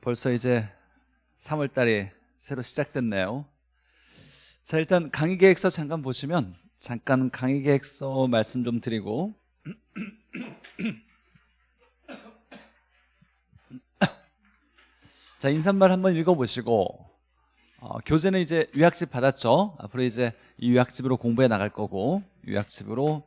벌써 이제 3월 달이 새로 시작됐네요. 자, 일단 강의 계획서 잠깐 보시면 잠깐 강의 계획서 말씀 좀 드리고 자, 인사말 한번 읽어보시고 어, 교재는 이제 유학집 받았죠. 앞으로 이제 이 유학집으로 공부해 나갈 거고 유학집으로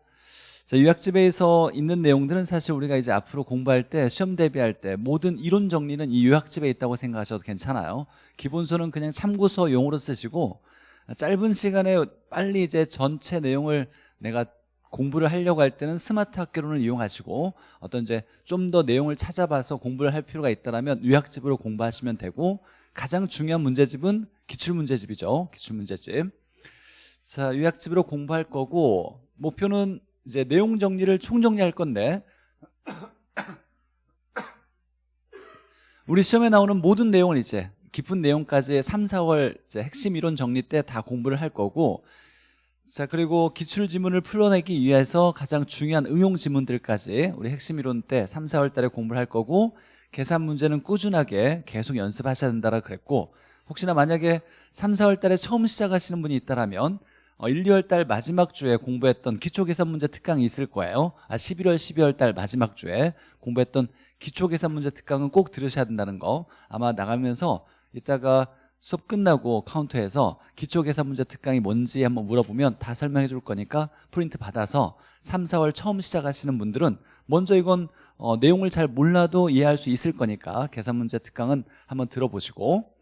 자, 유학집에서 있는 내용들은 사실 우리가 이제 앞으로 공부할 때 시험 대비할 때 모든 이론 정리는 이 유학집에 있다고 생각하셔도 괜찮아요. 기본서는 그냥 참고서 용으로 쓰시고 짧은 시간에 빨리 이제 전체 내용을 내가 공부를 하려고 할 때는 스마트 학교론을 이용하시고 어떤 이제 좀 더 내용을 찾아봐서 공부를 할 필요가 있다면 유학집으로 공부하시면 되고 가장 중요한 문제집은 기출문제집이죠. 기출문제집. 자 유학집으로 공부할 거고 목표는 이제 내용 정리를 총정리할 건데 우리 시험에 나오는 모든 내용을 이제 깊은 내용까지 3, 4월 핵심 이론 정리 때 다 공부를 할 거고 자 그리고 기출 지문을 풀어내기 위해서 가장 중요한 응용 지문들까지 우리 핵심 이론 때 3, 4월 달에 공부를 할 거고 계산 문제는 꾸준하게 계속 연습하셔야 된다고 그랬고 혹시나 만약에 3, 4월 달에 처음 시작하시는 분이 있다면 1, 어, 2월 달 마지막 주에 공부했던 기초계산 문제 특강이 있을 거예요. 아, 11월, 12월 달 마지막 주에 공부했던 기초계산 문제 특강은 꼭 들으셔야 된다는 거. 아마 나가면서 이따가 수업 끝나고 카운터에서 기초계산 문제 특강이 뭔지 한번 물어보면 다 설명해 줄 거니까 프린트 받아서 3, 4월 처음 시작하시는 분들은 먼저 이건 어, 내용을 잘 몰라도 이해할 수 있을 거니까 계산 문제 특강은 한번 들어보시고.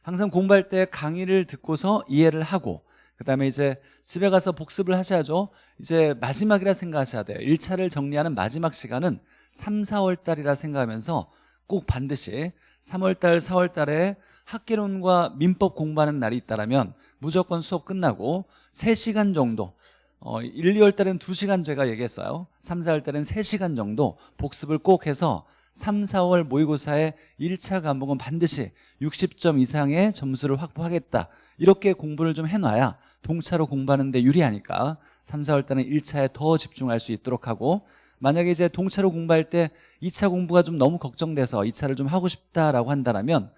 항상 공부할 때 강의를 듣고서 이해를 하고 그 다음에 이제 집에 가서 복습을 하셔야죠. 이제 마지막이라 생각하셔야 돼요. 1차를 정리하는 마지막 시간은 3, 4월 달이라 생각하면서 꼭 반드시 3월 달, 4월 달에 학계론과 민법 공부하는 날이 있다면 무조건 수업 끝나고 3시간 정도 어, 1, 2월 달에는 2시간 제가 얘기했어요. 3, 4월 달에는 3시간 정도 복습을 꼭 해서 3, 4월 모의고사의 1차 과목은 반드시 60점 이상의 점수를 확보하겠다 이렇게 공부를 좀 해놔야 동차로 공부하는데 유리하니까 3, 4월 달은 1차에 더 집중할 수 있도록 하고 만약에 이제 동차로 공부할 때 2차 공부가 좀 너무 걱정돼서 2차를 좀 하고 싶다라고 한다면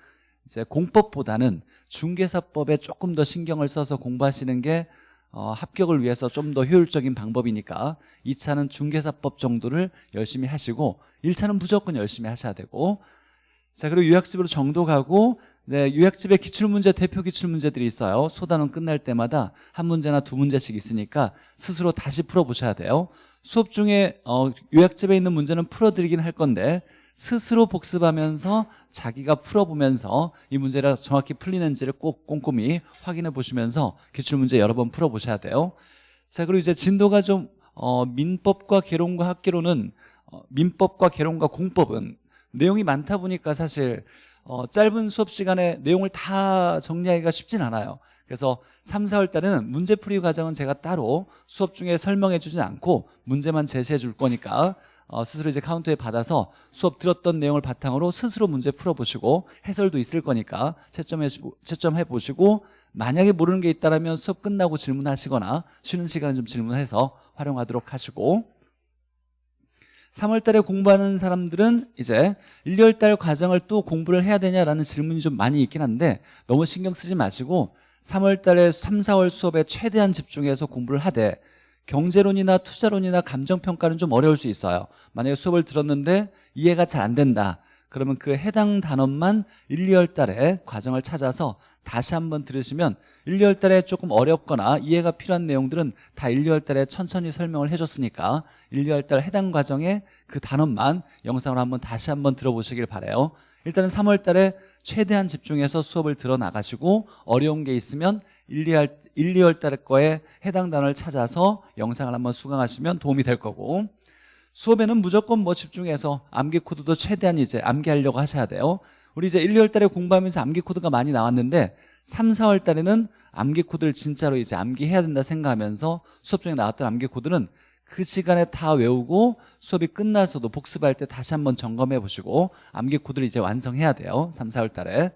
이제 공법보다는 중개사법에 조금 더 신경을 써서 공부하시는 게 어, 합격을 위해서 좀 더 효율적인 방법이니까 2차는 중개사법 정도를 열심히 하시고 1차는 무조건 열심히 하셔야 되고 자 그리고 유학집으로 정도 가고 네, 유학집에 기출문제 대표 기출문제들이 있어요. 소단원 끝날 때마다 한 문제나 두 문제씩 있으니까 스스로 다시 풀어보셔야 돼요. 수업 중에 어, 요약집에 있는 문제는 풀어드리긴 할 건데 스스로 복습하면서 자기가 풀어보면서 이 문제가 정확히 풀리는지를 꼭 꼼꼼히 확인해 보시면서 기출문제 여러 번 풀어보셔야 돼요. 자 그리고 이제 진도가 좀 어, 민법과 개론과 학계로는 어, 민법과 개론과 공법은 내용이 많다 보니까 사실 어, 짧은 수업 시간에 내용을 다 정리하기가 쉽진 않아요. 그래서 3, 4월 달에는 문제풀이 과정은 제가 따로 수업 중에 설명해 주진 않고 문제만 제시해 줄 거니까 어, 스스로 이제 카운터에 받아서 수업 들었던 내용을 바탕으로 스스로 문제 풀어보시고 해설도 있을 거니까 채점해, 채점해 보시고 만약에 모르는 게 있다면 수업 끝나고 질문하시거나 쉬는 시간에 좀 질문해서 활용하도록 하시고 3월 달에 공부하는 사람들은 이제 1, 2월 달 과정을 또 공부를 해야 되냐라는 질문이 좀 많이 있긴 한데 너무 신경 쓰지 마시고 3월 달에 3, 4월 수업에 최대한 집중해서 공부를 하되 경제론이나 투자론이나 감정평가는 좀 어려울 수 있어요. 만약에 수업을 들었는데 이해가 잘 안 된다 그러면 그 해당 단원만 1, 2월 달에 과정을 찾아서 다시 한번 들으시면 1, 2월 달에 조금 어렵거나 이해가 필요한 내용들은 다 1, 2월 달에 천천히 설명을 해줬으니까 1, 2월 달 해당 과정에 그 단원만 영상으로 한번 다시 한번 들어보시길 바래요. 일단은 3월 달에 최대한 집중해서 수업을 들어 나가시고 어려운 게 있으면 1, 2월, 1, 2월 달 거에 해당 단어를 찾아서 영상을 한번 수강하시면 도움이 될 거고 수업에는 무조건 뭐 집중해서 암기 코드도 최대한 이제 암기하려고 하셔야 돼요. 우리 이제 1, 2월 달에 공부하면서 암기 코드가 많이 나왔는데 3, 4월 달에는 암기 코드를 진짜로 이제 암기해야 된다 생각하면서 수업 중에 나왔던 암기 코드는 그 시간에 다 외우고 수업이 끝나서도 복습할 때 다시 한번 점검해 보시고 암기 코드를 이제 완성해야 돼요 3, 4월 달에.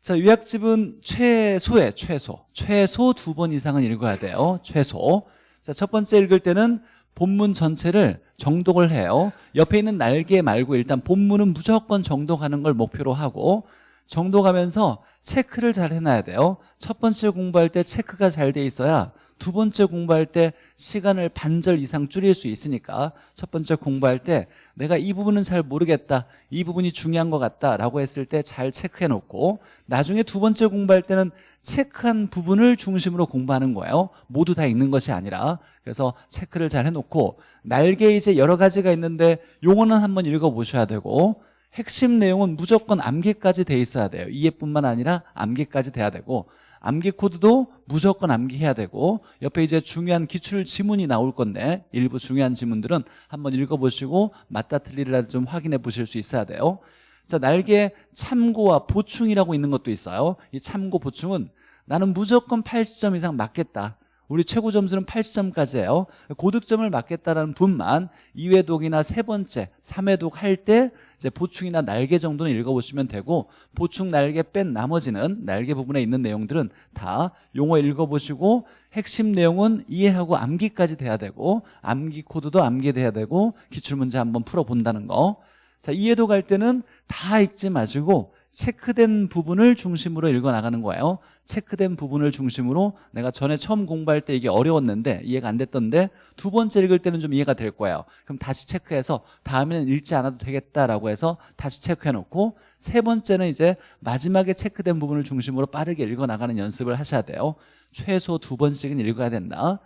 자 요약집은 최소에 최소. 최소 두 번 이상은 읽어야 돼요 최소. 자 첫 번째 읽을 때는 본문 전체를 정독을 해요. 옆에 있는 날개 말고 일단 본문은 무조건 정독하는 걸 목표로 하고 정독하면서 체크를 잘 해놔야 돼요. 첫 번째 공부할 때 체크가 잘 돼 있어야 두 번째 공부할 때 시간을 반절 이상 줄일 수 있으니까 첫 번째 공부할 때 내가 이 부분은 잘 모르겠다 이 부분이 중요한 것 같다 라고 했을 때 잘 체크해 놓고 나중에 두 번째 공부할 때는 체크한 부분을 중심으로 공부하는 거예요. 모두 다 읽는 것이 아니라. 그래서 체크를 잘 해놓고 날개 이제 여러 가지가 있는데 용어는 한번 읽어보셔야 되고 핵심 내용은 무조건 암기까지 돼 있어야 돼요. 이해뿐만 아니라 암기까지 돼야 되고 암기 코드도 무조건 암기해야 되고 옆에 이제 중요한 기출 지문이 나올 건데 일부 중요한 지문들은 한번 읽어보시고 맞다 틀리를 좀 확인해 보실 수 있어야 돼요. 자 날개 참고와 보충이라고 있는 것도 있어요. 이 참고 보충은 나는 무조건 80점 이상 맞겠다 우리 최고 점수는 80점까지예요. 고득점을 맞겠다라는 분만 2회독이나 세 번째 3회독 할 때 이제 보충이나 날개 정도는 읽어보시면 되고 보충 날개 뺀 나머지는 날개 부분에 있는 내용들은 다 용어 읽어보시고 핵심 내용은 이해하고 암기까지 돼야 되고 암기 코드도 암기돼야 되고 기출문제 한번 풀어본다는 거. 자, 이해도 갈 때는 다 읽지 마시고 체크된 부분을 중심으로 읽어나가는 거예요. 체크된 부분을 중심으로 내가 전에 처음 공부할 때 이게 어려웠는데 이해가 안 됐던데 두 번째 읽을 때는 좀 이해가 될 거예요. 그럼 다시 체크해서 다음에는 읽지 않아도 되겠다라고 해서 다시 체크해놓고 세 번째는 이제 마지막에 체크된 부분을 중심으로 빠르게 읽어나가는 연습을 하셔야 돼요. 최소 두 번씩은 읽어야 된다.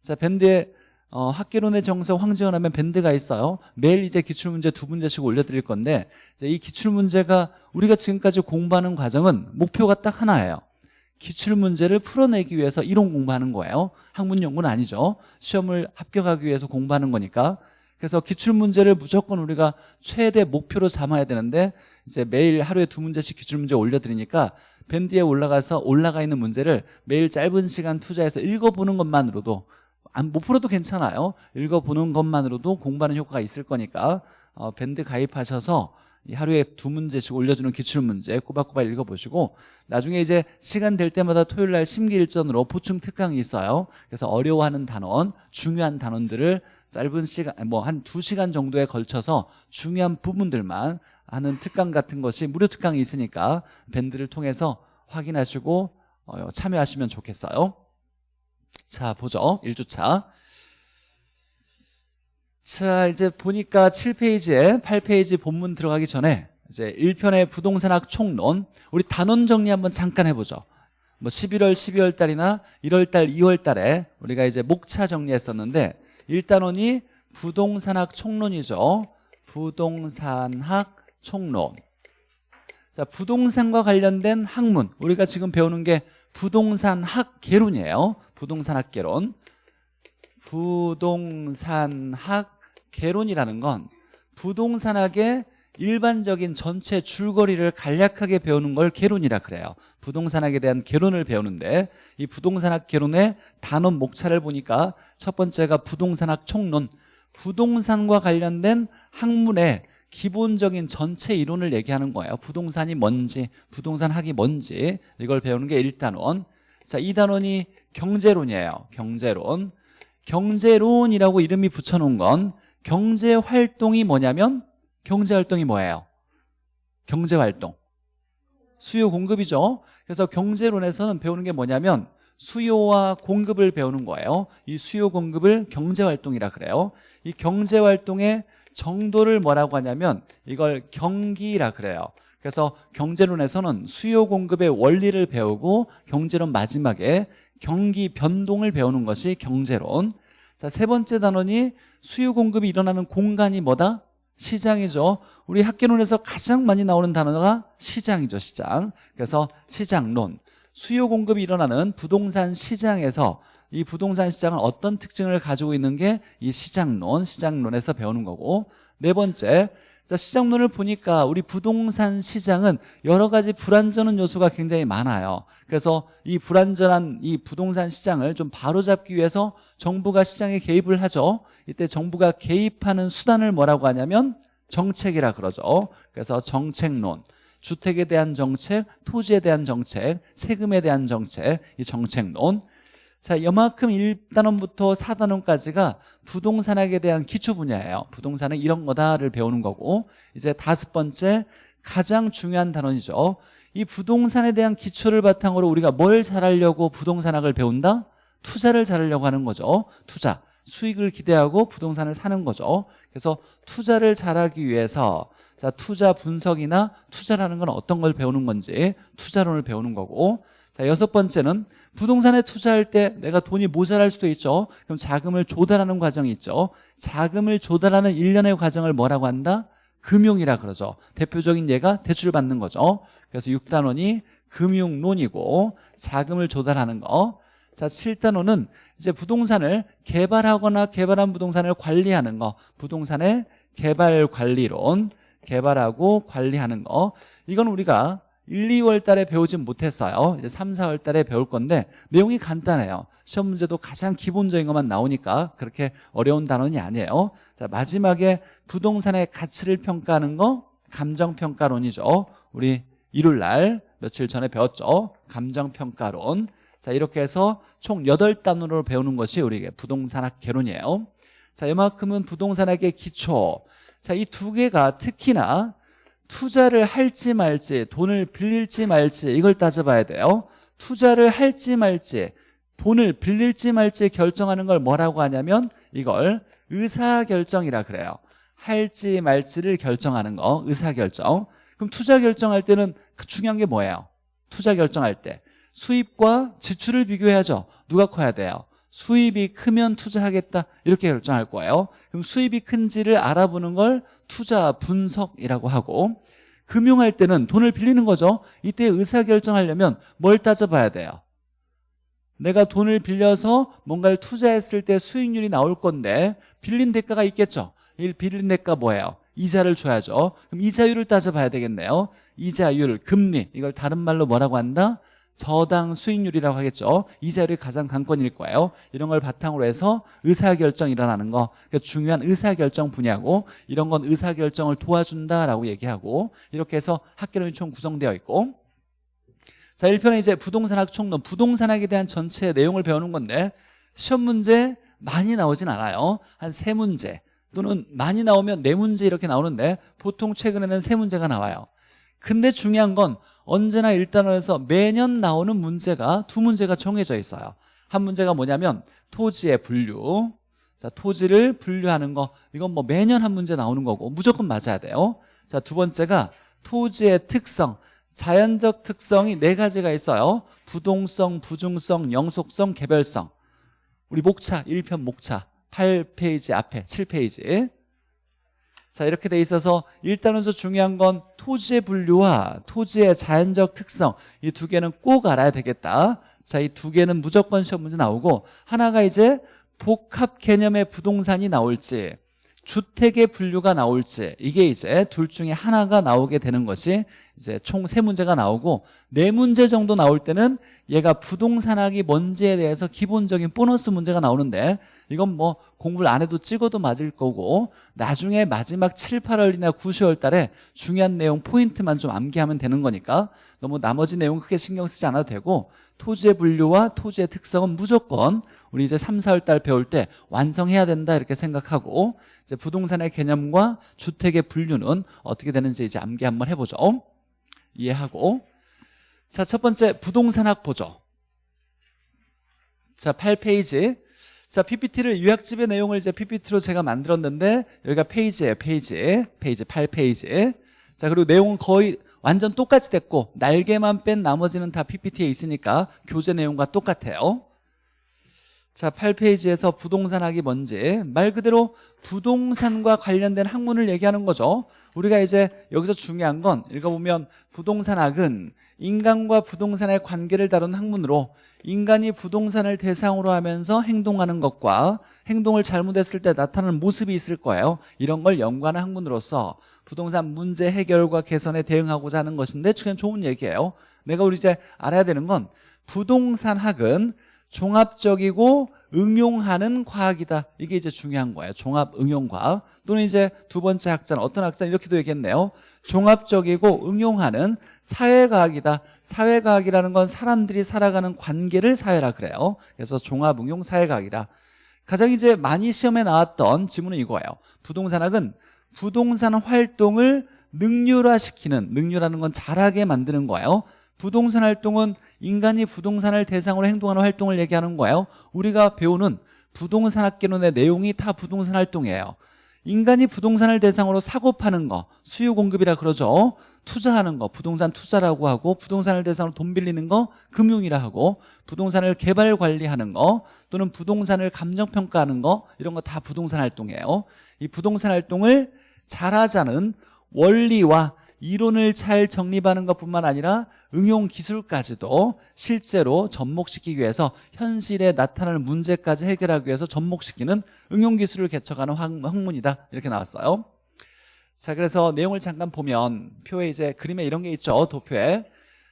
자 밴드에 어, 학계론의 정석 황지원 하면 밴드가 있어요. 매일 이제 기출문제 두 문제씩 올려드릴 건데 이 기출문제가 우리가 지금까지 공부하는 과정은 목표가 딱 하나예요. 기출문제를 풀어내기 위해서 이론 공부하는 거예요. 학문 연구는 아니죠. 시험을 합격하기 위해서 공부하는 거니까. 그래서 기출문제를 무조건 우리가 최대 목표로 삼아야 되는데 이제 매일 하루에 두 문제씩 기출문제 올려드리니까 밴드에 올라가서 올라가 있는 문제를 매일 짧은 시간 투자해서 읽어보는 것만으로도 안, 못 풀어도 괜찮아요. 읽어보는 것만으로도 공부하는 효과가 있을 거니까 어, 밴드 가입하셔서 하루에 두 문제씩 올려주는 기출문제 꼬박꼬박 읽어보시고 나중에 이제 시간 될 때마다 토요일 날 심기일전으로 보충 특강이 있어요. 그래서 어려워하는 단원 중요한 단원들을 짧은 시간 뭐 한 두 시간 정도에 걸쳐서 중요한 부분들만 하는 특강 같은 것이 무료 특강이 있으니까 밴드를 통해서 확인하시고 어, 참여하시면 좋겠어요 자 보죠. 1주차. 자 이제 보니까 7페이지에 8페이지 본문 들어가기 전에 이제 1편의 부동산학 총론. 우리 단원 정리 한번 잠깐 해보죠. 뭐 11월 12월 달이나 1월 달 2월 달에 우리가 이제 목차 정리했었는데 1단원이 부동산학 총론이죠. 부동산학 총론. 자 부동산과 관련된 학문. 우리가 지금 배우는 게 부동산학 개론이에요 부동산학 개론. 부동산학 개론이라는 건 부동산학의 일반적인 전체 줄거리를 간략하게 배우는 걸 개론이라 그래요. 부동산학에 대한 개론을 배우는데 이 부동산학 개론의 단원 목차를 보니까 첫 번째가 부동산학 총론. 부동산과 관련된 학문의 기본적인 전체 이론을 얘기하는 거예요. 부동산이 뭔지 부동산학이 뭔지 이걸 배우는 게 1단원 자 2단원이 경제론이에요. 경제론. 경제론이라고 이름이 붙여놓은 건 경제활동이 뭐냐면 경제활동이 뭐예요? 경제활동. 수요 공급이죠. 그래서 경제론에서는 배우는 게 뭐냐면 수요와 공급을 배우는 거예요. 이 수요 공급을 경제활동이라 그래요. 이 경제활동의 정도를 뭐라고 하냐면 이걸 경기라 그래요 그래서 경제론에서는 수요 공급의 원리를 배우고 경제론 마지막에 경기 변동을 배우는 것이 경제론. 자, 세 번째 단원이 수요 공급이 일어나는 공간이 뭐다? 시장이죠. 우리 학계론에서 가장 많이 나오는 단어가 시장이죠 시장. 그래서 시장론. 수요 공급이 일어나는 부동산 시장에서 이 부동산 시장은 어떤 특징을 가지고 있는 게 이 시장론, 시장론에서 배우는 거고. 네 번째 자, 시장론을 보니까 우리 부동산 시장은 여러 가지 불안전한 요소가 굉장히 많아요. 그래서 이 불안전한 이 부동산 시장을 좀 바로잡기 위해서 정부가 시장에 개입을 하죠. 이때 정부가 개입하는 수단을 뭐라고 하냐면 정책이라 그러죠. 그래서 정책론 주택에 대한 정책, 토지에 대한 정책, 세금에 대한 정책 이 정책론 자, 이만큼 1단원부터 4단원까지가 부동산학에 대한 기초 분야예요. 부동산은 이런 거다를 배우는 거고 이제 다섯 번째 가장 중요한 단원이죠. 이 부동산에 대한 기초를 바탕으로 우리가 뭘 잘하려고 부동산학을 배운다? 투자를 잘하려고 하는 거죠. 투자. 수익을 기대하고 부동산을 사는 거죠. 그래서 투자를 잘하기 위해서 자, 투자 분석이나 투자라는 건 어떤 걸 배우는 건지 투자론을 배우는 거고 자, 여섯 번째는 부동산에 투자할 때 내가 돈이 모자랄 수도 있죠. 그럼 자금을 조달하는 과정이 있죠. 자금을 조달하는 일련의 과정을 뭐라고 한다? 금융이라 그러죠. 대표적인 예가 대출 받는 거죠. 그래서 6단원이 금융론이고 자금을 조달하는 거. 자, 7단원은 이제 부동산을 개발하거나 개발한 부동산을 관리하는 거. 부동산의 개발 관리론. 개발하고 관리하는 거. 이건 우리가 1, 2월 달에 배우진 못했어요. 이제 3, 4월 달에 배울 건데 내용이 간단해요. 시험 문제도 가장 기본적인 것만 나오니까 그렇게 어려운 단원이 아니에요. 자, 마지막에 부동산의 가치를 평가하는 거 감정평가론이죠. 우리 일요일 날 며칠 전에 배웠죠. 감정평가론. 자, 이렇게 해서 총 8단원으로 배우는 것이 우리 부동산학 개론이에요. 자, 이만큼은 부동산학의 기초. 자, 이 두 개가 특히나 투자를 할지 말지 돈을 빌릴지 말지 이걸 따져봐야 돼요 투자를 할지 말지 돈을 빌릴지 말지 결정하는 걸 뭐라고 하냐면 이걸 의사결정이라 그래요 할지 말지를 결정하는 거 의사결정 그럼 투자 결정할 때는 그 중요한 게 뭐예요? 투자 결정할 때 수입과 지출을 비교해야죠 누가 커야 돼요? 수입이 크면 투자하겠다. 이렇게 결정할 거예요. 그럼 수입이 큰지를 알아보는 걸 투자 분석이라고 하고 금융할 때는 돈을 빌리는 거죠. 이때 의사결정하려면 뭘 따져봐야 돼요? 내가 돈을 빌려서 뭔가를 투자했을 때 수익률이 나올 건데 빌린 대가가 있겠죠. 이 빌린 대가 뭐예요? 이자를 줘야죠. 그럼 이자율을 따져봐야 되겠네요. 이자율, 금리. 이걸 다른 말로 뭐라고 한다? 저당 수익률이라고 하겠죠. 이자율이 가장 관건일 거예요. 이런 걸 바탕으로 해서 의사결정이 일어나는 거. 그러니까 중요한 의사결정 분야고 이런 건 의사결정을 도와준다라고 얘기하고 이렇게 해서 학개론이 총 구성되어 있고. 자 1편에 이제 부동산학 총론. 부동산학에 대한 전체 내용을 배우는 건데 시험 문제 많이 나오진 않아요. 한 세 문제 또는 많이 나오면 네 문제 이렇게 나오는데 보통 최근에는 세 문제가 나와요. 근데 중요한 건 언제나 일단원에서 매년 나오는 문제가 두 문제가 정해져 있어요. 한 문제가 뭐냐면 토지의 분류. 자 토지를 분류하는 거. 이건 뭐 매년 한 문제 나오는 거고 무조건 맞아야 돼요. 자 두 번째가 토지의 특성. 자연적 특성이 네 가지가 있어요. 부동성, 부중성, 영속성, 개별성. 우리 목차 1편 목차. 8페이지 앞에 7페이지 자 이렇게 돼 있어서 일단은서 중요한 건 토지의 분류와 토지의 자연적 특성 이 두 개는 꼭 알아야 되겠다. 자 이 두 개는 무조건 시험 문제 나오고 하나가 이제 복합 개념의 부동산이 나올지 주택의 분류가 나올지 이게 이제 둘 중에 하나가 나오게 되는 것이 이제 총 세 문제가 나오고 네 문제 정도 나올 때는 얘가 부동산학이 뭔지에 대해서 기본적인 보너스 문제가 나오는데 이건 뭐 공부를 안 해도 찍어도 맞을 거고 나중에 마지막 7, 8월이나 9, 10월 달에 중요한 내용 포인트만 좀 암기하면 되는 거니까 너무 나머지 내용 크게 신경 쓰지 않아도 되고 토지의 분류와 토지의 특성은 무조건 우리 이제 3, 4월 달 배울 때 완성해야 된다 이렇게 생각하고 이제 부동산의 개념과 주택의 분류는 어떻게 되는지 이제 암기 한번 해보죠. 이해하고. 자 첫 번째 부동산학 보죠. 자 8페이지. 자 PPT를 요약집의 내용을 이제 PPT로 제가 만들었는데 여기가 페이지예요 페이지. 페이지 8페이지. 자 그리고 내용은 거의 완전 똑같이 됐고 날개만 뺀 나머지는 다 PPT에 있으니까 교재 내용과 똑같아요. 자 8페이지에서 부동산학이 뭔지. 말 그대로 부동산과 관련된 학문을 얘기하는 거죠. 우리가 이제 여기서 중요한 건 읽어보면 부동산학은 인간과 부동산의 관계를 다룬 학문으로 인간이 부동산을 대상으로 하면서 행동하는 것과 행동을 잘못했을 때 나타나는 모습이 있을 거예요 이런 걸 연구하는 학문으로서 부동산 문제 해결과 개선에 대응하고자 하는 것인데 그냥 좋은 얘기예요 내가 우리 이제 알아야 되는 건 부동산학은 종합적이고 응용하는 과학이다. 이게 이제 중요한 거예요. 종합 응용 과학. 또는 이제 두 번째 학자는 어떤 학자는 이렇게도 얘기했네요. 종합적이고 응용하는 사회과학이다. 사회과학이라는 건 사람들이 살아가는 관계를 사회라 그래요. 그래서 종합 응용 사회과학이다. 가장 이제 많이 시험에 나왔던 지문은 이거예요. 부동산학은 부동산 활동을 능률화시키는 능률하는 건 잘하게 만드는 거예요. 부동산 활동은 인간이 부동산을 대상으로 행동하는 활동을 얘기하는 거예요. 우리가 배우는 부동산 학개론의 내용이 다 부동산 활동이에요. 인간이 부동산을 대상으로 사고 파는 거 수요 공급이라 그러죠. 투자하는 거 부동산 투자라고 하고 부동산을 대상으로 돈 빌리는 거 금융이라 하고 부동산을 개발 관리하는 거 또는 부동산을 감정 평가하는 거 이런 거 다 부동산 활동이에요. 이 부동산 활동을 잘하자는 원리와 이론을 잘 정립하는 것뿐만 아니라 응용 기술까지도 실제로 접목시키기 위해서 현실에 나타나는 문제까지 해결하기 위해서 접목시키는 응용 기술을 개척하는 학문이다 이렇게 나왔어요 자 그래서 내용을 잠깐 보면 표에 이제 그림에 이런 게 있죠 도표에.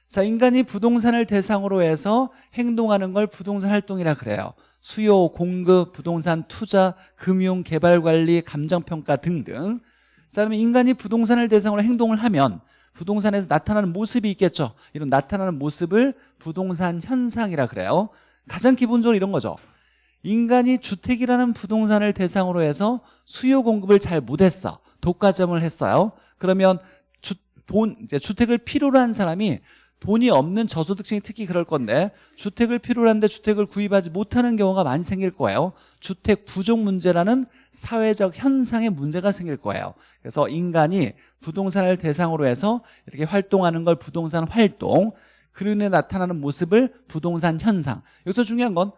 자 인간이 부동산을 대상으로 해서 행동하는 걸 부동산 활동이라 그래요. 수요, 공급, 부동산 투자, 금융, 개발관리, 감정평가 등등. 자 그러면 인간이 부동산을 대상으로 행동을 하면 부동산에서 나타나는 모습이 있겠죠. 이런 나타나는 모습을 부동산 현상이라 그래요. 가장 기본적으로 이런 거죠. 인간이 주택이라는 부동산을 대상으로 해서 수요 공급을 잘 못했어 독과점을 했어요. 그러면 주, 돈, 이제 주택을 필요로 한 사람이 돈이 없는 저소득층이 특히 그럴 건데 주택을 필요로 하는데 주택을 구입하지 못하는 경우가 많이 생길 거예요. 주택 부족 문제라는 사회적 현상의 문제가 생길 거예요. 그래서 인간이 부동산을 대상으로 해서 이렇게 활동하는 걸 부동산 활동 그런에 나타나는 모습을 부동산 현상. 여기서 중요한 건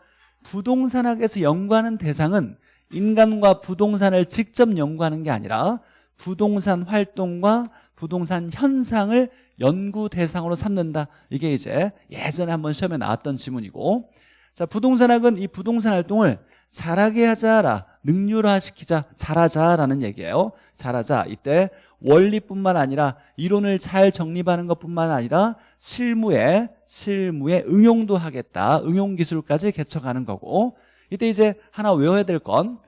부동산학에서 연구하는 대상은 인간과 부동산을 직접 연구하는 게 아니라 부동산 활동과 부동산 현상을 연구 대상으로 삼는다. 이게 이제 예전에 한번 시험에 나왔던 지문이고. 자 부동산학은 이 부동산 활동을 잘하게 하자라 능률화시키자 잘하자라는 얘기예요. 잘하자. 이때 원리뿐만 아니라 이론을 잘 정립하는 것뿐만 아니라 실무에 실무에 응용도 하겠다. 응용 기술까지 개척하는 거고. 이때 이제 하나 외워야 될 건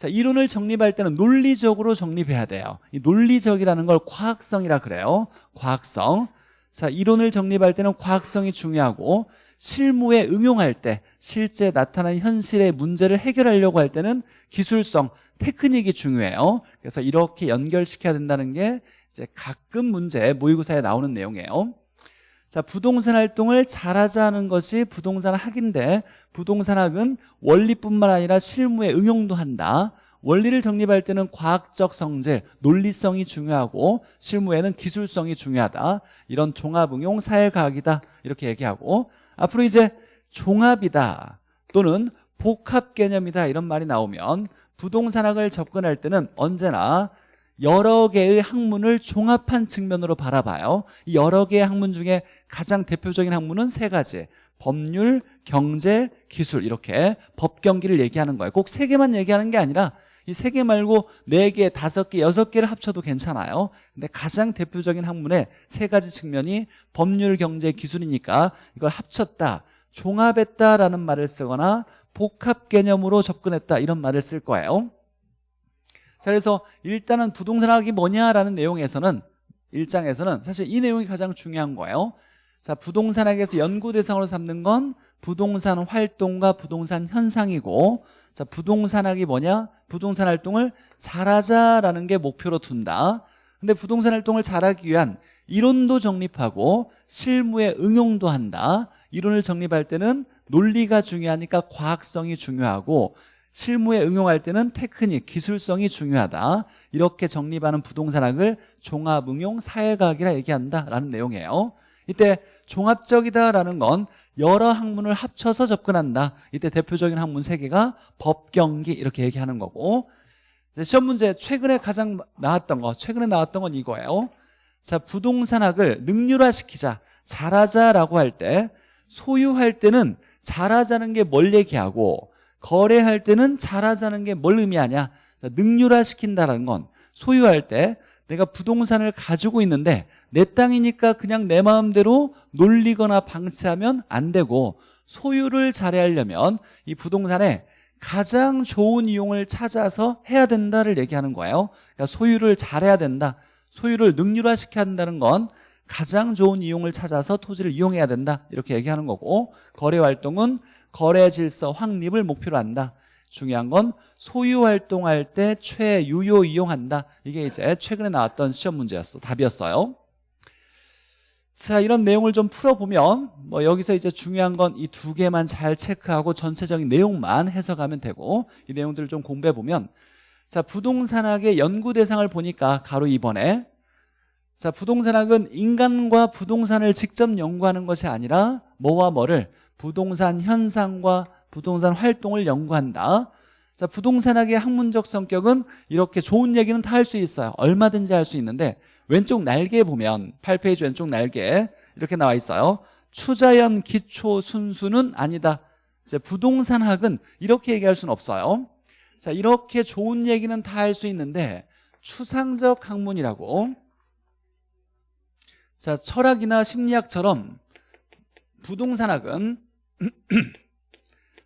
자, 이론을 정립할 때는 논리적으로 정립해야 돼요. 이 논리적이라는 걸 과학성이라 그래요. 과학성. 자, 이론을 정립할 때는 과학성이 중요하고 실무에 응용할 때 실제 나타난 현실의 문제를 해결하려고 할 때는 기술성, 테크닉이 중요해요. 그래서 이렇게 연결시켜야 된다는 게 이제 가끔 문제 모의고사에 나오는 내용이에요. 자, 부동산 활동을 잘하자는 것이 부동산 학인데 부동산 학은 원리뿐만 아니라 실무에 응용도 한다. 원리를 정립할 때는 과학적 성질, 논리성이 중요하고 실무에는 기술성이 중요하다. 이런 종합응용 사회과학이다. 이렇게 얘기하고 앞으로 이제 종합이다 또는 복합 개념이다 이런 말이 나오면 부동산학을 접근할 때는 언제나 여러 개의 학문을 종합한 측면으로 바라봐요. 이 여러 개의 학문 중에 가장 대표적인 학문은 세 가지. 법률, 경제, 기술. 이렇게 법경기를 얘기하는 거예요. 꼭 세 개만 얘기하는 게 아니라 이 세 개 말고 네 개, 다섯 개, 여섯 개를 합쳐도 괜찮아요. 근데 가장 대표적인 학문의 세 가지 측면이 법률, 경제, 기술이니까 이걸 합쳤다 종합했다라는 말을 쓰거나 복합 개념으로 접근했다 이런 말을 쓸 거예요 자 그래서 일단은 부동산학이 뭐냐라는 내용에서는 1장에서는 사실 이 내용이 가장 중요한 거예요. 자 부동산학에서 연구 대상으로 삼는 건 부동산 활동과 부동산 현상이고 자 부동산학이 뭐냐? 부동산 활동을 잘하자라는 게 목표로 둔다. 근데 부동산 활동을 잘하기 위한 이론도 정립하고 실무에 응용도 한다. 이론을 정립할 때는 논리가 중요하니까 과학성이 중요하고 실무에 응용할 때는 테크닉, 기술성이 중요하다. 이렇게 정립하는 부동산학을 종합응용 사회과학이라 얘기한다라는 내용이에요. 이때 종합적이다라는 건 여러 학문을 합쳐서 접근한다. 이때 대표적인 학문 세개가 법경기 이렇게 얘기하는 거고. 시험 문제 최근에 가장 나왔던 거 최근에 나왔던 건 이거예요. 자 부동산학을 능률화시키자 잘하자라고 할 때 소유할 때는 잘하자는 게 뭘 얘기하고 거래할 때는 잘하자는 게 뭘 의미하냐? 능률화 시킨다는 건 소유할 때 내가 부동산을 가지고 있는데 내 땅이니까 그냥 내 마음대로 놀리거나 방치하면 안 되고 소유를 잘해 하려면 이 부동산에 가장 좋은 이용을 찾아서 해야 된다를 얘기하는 거예요. 그러니까 소유를 잘해야 된다. 소유를 능률화시켜야 한다는 건 가장 좋은 이용을 찾아서 토지를 이용해야 된다. 이렇게 얘기하는 거고 거래 활동은 거래 질서 확립을 목표로 한다. 중요한 건 소유 활동할 때 최유효 이용한다. 이게 이제 최근에 나왔던 시험 문제였어 답이었어요. 자 이런 내용을 좀 풀어보면 뭐 여기서 이제 중요한 건 이 두 개만 잘 체크하고 전체적인 내용만 해석하면 되고 이 내용들을 좀 공부해 보면 자 부동산학의 연구 대상을 보니까 가로 2번에 자 부동산학은 인간과 부동산을 직접 연구하는 것이 아니라 뭐와 뭐를 부동산 현상과 부동산 활동을 연구한다. 자 부동산학의 학문적 성격은 이렇게 좋은 얘기는 다 할 수 있어요. 얼마든지 할 수 있는데 왼쪽 날개에 보면 8페이지 왼쪽 날개 이렇게 나와 있어요. 추자연 기초 순수는 아니다. 이제 부동산학은 이렇게 얘기할 수는 없어요. 자 이렇게 좋은 얘기는 다 할 수 있는데 추상적 학문이라고. 자 철학이나 심리학처럼 부동산학은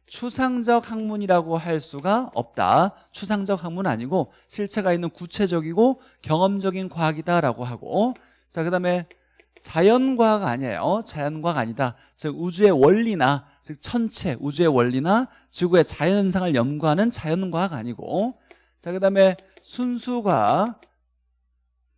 추상적 학문이라고 할 수가 없다. 추상적 학문 아니고 실체가 있는 구체적이고 경험적인 과학이다라고 하고. 자 그 다음에 자연과학 아니에요. 자연과학 아니다. 즉 우주의 원리나 즉 천체 우주의 원리나 지구의 자연현상을 연구하는 자연과학 아니고. 자 그 다음에 순수과학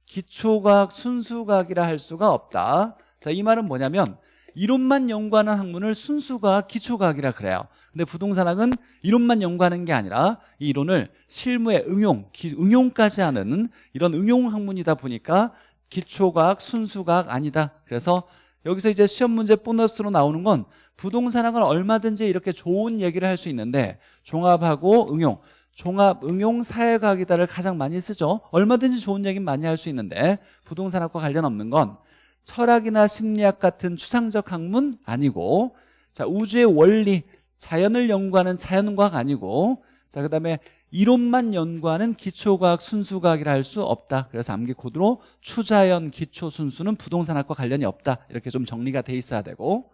기초과학 순수과학이라 할 수가 없다. 자 이 말은 뭐냐면 이론만 연구하는 학문을 순수과학 기초과학이라 그래요. 근데 부동산학은 이론만 연구하는 게 아니라 이 이론을 실무에 응용, 기, 응용까지 하는 이런 응용 학문이다 보니까 기초과학, 순수과학 아니다. 그래서 여기서 이제 시험 문제 보너스로 나오는 건 부동산학은 얼마든지 이렇게 좋은 얘기를 할 수 있는데 종합하고 응용 종합 응용 사회과학이다를 가장 많이 쓰죠. 얼마든지 좋은 얘기는 많이 할 수 있는데 부동산학과 관련 없는 건 철학이나 심리학 같은 추상적 학문 아니고 자 우주의 원리 자연을 연구하는 자연과학 아니고 자 그다음에 이론만 연구하는 기초과학 순수과학이라 할 수 없다. 그래서 암기 코드로 추자연 기초 순수는 부동산학과 관련이 없다. 이렇게 좀 정리가 돼 있어야 되고.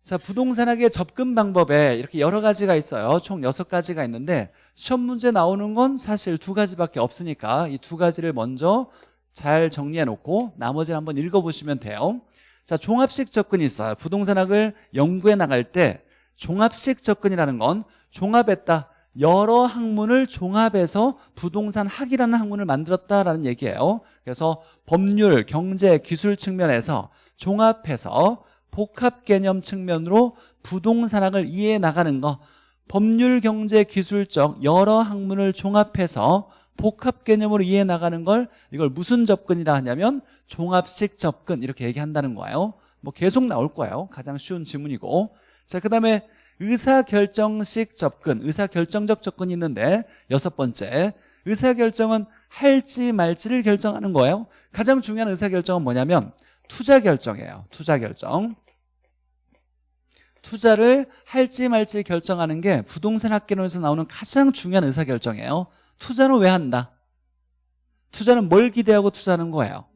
자 부동산학의 접근 방법에 이렇게 여러 가지가 있어요. 총 여섯 가지가 있는데 시험 문제 나오는 건 사실 두 가지밖에 없으니까 이 두 가지를 먼저 잘 정리해 놓고 나머지를 한번 읽어보시면 돼요. 자 종합식 접근이 있어요. 부동산학을 연구해 나갈 때 종합식 접근이라는 건 종합했다 여러 학문을 종합해서 부동산 학이라는 학문을 만들었다라는 얘기예요. 그래서 법률, 경제, 기술 측면에서 종합해서 복합 개념 측면으로 부동산학을 이해해 나가는 거 법률, 경제, 기술적 여러 학문을 종합해서 복합 개념으로 이해해 나가는 걸 이걸 무슨 접근이라 하냐면 종합식 접근 이렇게 얘기한다는 거예요. 뭐 계속 나올 거예요. 가장 쉬운 질문이고. 자 그 다음에 의사결정식 접근 의사결정적 접근이 있는데 여섯 번째 의사결정은 할지 말지를 결정하는 거예요. 가장 중요한 의사결정은 뭐냐면 투자결정이에요. 투자결정. 투자를 할지 말지 결정하는 게 부동산 학개론에서 나오는 가장 중요한 의사결정이에요 투자는 왜 한다? 투자는 뭘 기대하고 투자하는 거예요?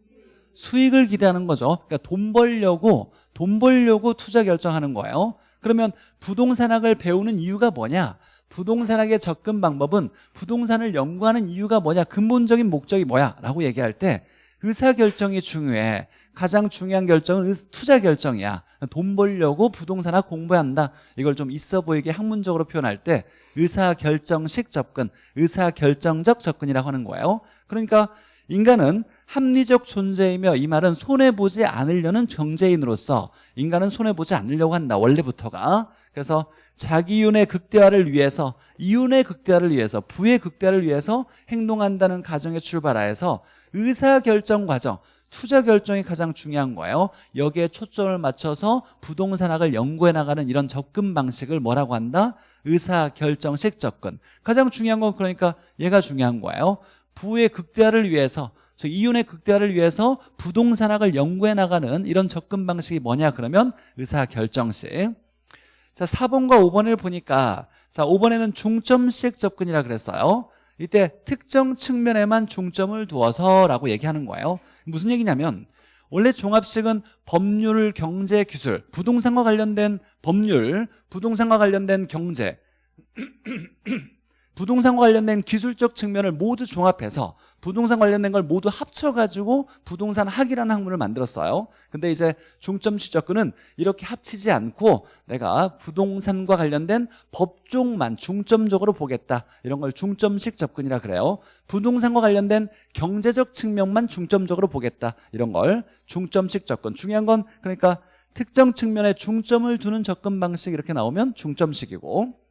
수익을 기대하는 거죠 그러니까 돈 벌려고 돈 벌려고 투자 결정하는 거예요 그러면 부동산학을 배우는 이유가 뭐냐? 부동산학의 접근 방법은 부동산을 연구하는 이유가 뭐냐? 근본적인 목적이 뭐야? 라고 얘기할 때 의사결정이 중요해 가장 중요한 결정은 투자 결정이야. 돈 벌려고 부동산학 공부한다. 이걸 좀 있어 보이게 학문적으로 표현할 때 의사결정식 접근 의사결정적 접근이라고 하는 거예요. 그러니까 인간은 합리적 존재이며 이 말은 손해보지 않으려는 경제인으로서 인간은 손해보지 않으려고 한다 원래부터가. 그래서 자기윤의 극대화를 위해서 이윤의 극대화를 위해서 부의 극대화를 위해서 행동한다는 가정에 출발하여서 의사결정 과정 투자 결정이 가장 중요한 거예요. 여기에 초점을 맞춰서 부동산학을 연구해 나가는 이런 접근 방식을 뭐라고 한다? 의사결정식 접근. 가장 중요한 건 그러니까 얘가 중요한 거예요. 부의 극대화를 위해서 이윤의 극대화를 위해서 부동산학을 연구해 나가는 이런 접근 방식이 뭐냐 그러면 의사결정식. 자 4번과 5번을 보니까 자 5번에는 중점식 접근이라 그랬어요 이때 특정 측면에만 중점을 두어서 라고 얘기하는 거예요. 무슨 얘기냐면 원래 종합식은 법률, 경제, 기술 부동산과 관련된 법률, 부동산과 관련된 경제 부동산과 관련된 기술적 측면을 모두 종합해서 부동산 관련된 걸 모두 합쳐가지고 부동산 학이라는 학문을 만들었어요. 근데 이제 중점식 접근은 이렇게 합치지 않고 내가 부동산과 관련된 법종만 중점적으로 보겠다. 이런 걸 중점식 접근이라 그래요. 부동산과 관련된 경제적 측면만 중점적으로 보겠다. 이런 걸 중점식 접근. 중요한 건 그러니까 특정 측면에 중점을 두는 접근 방식 이렇게 나오면 중점식이고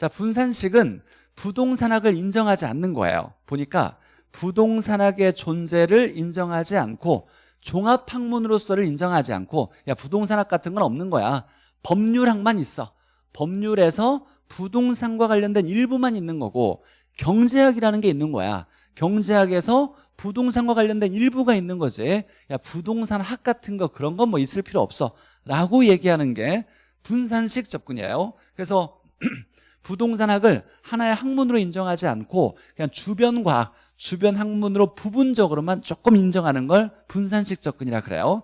자 분산식은 부동산학을 인정하지 않는 거예요. 보니까 부동산학의 존재를 인정하지 않고 종합학문으로서를 인정하지 않고 야 부동산학 같은 건 없는 거야. 법률학만 있어. 법률에서 부동산과 관련된 일부만 있는 거고 경제학이라는 게 있는 거야. 경제학에서 부동산과 관련된 일부가 있는 거지. 야 부동산학 같은 거 그런 건 뭐 있을 필요 없어. 라고 얘기하는 게 분산식 접근이에요. 그래서 부동산학을 하나의 학문으로 인정하지 않고 그냥 주변 과학, 주변 학문으로 부분적으로만 조금 인정하는 걸 분산식 접근이라 그래요.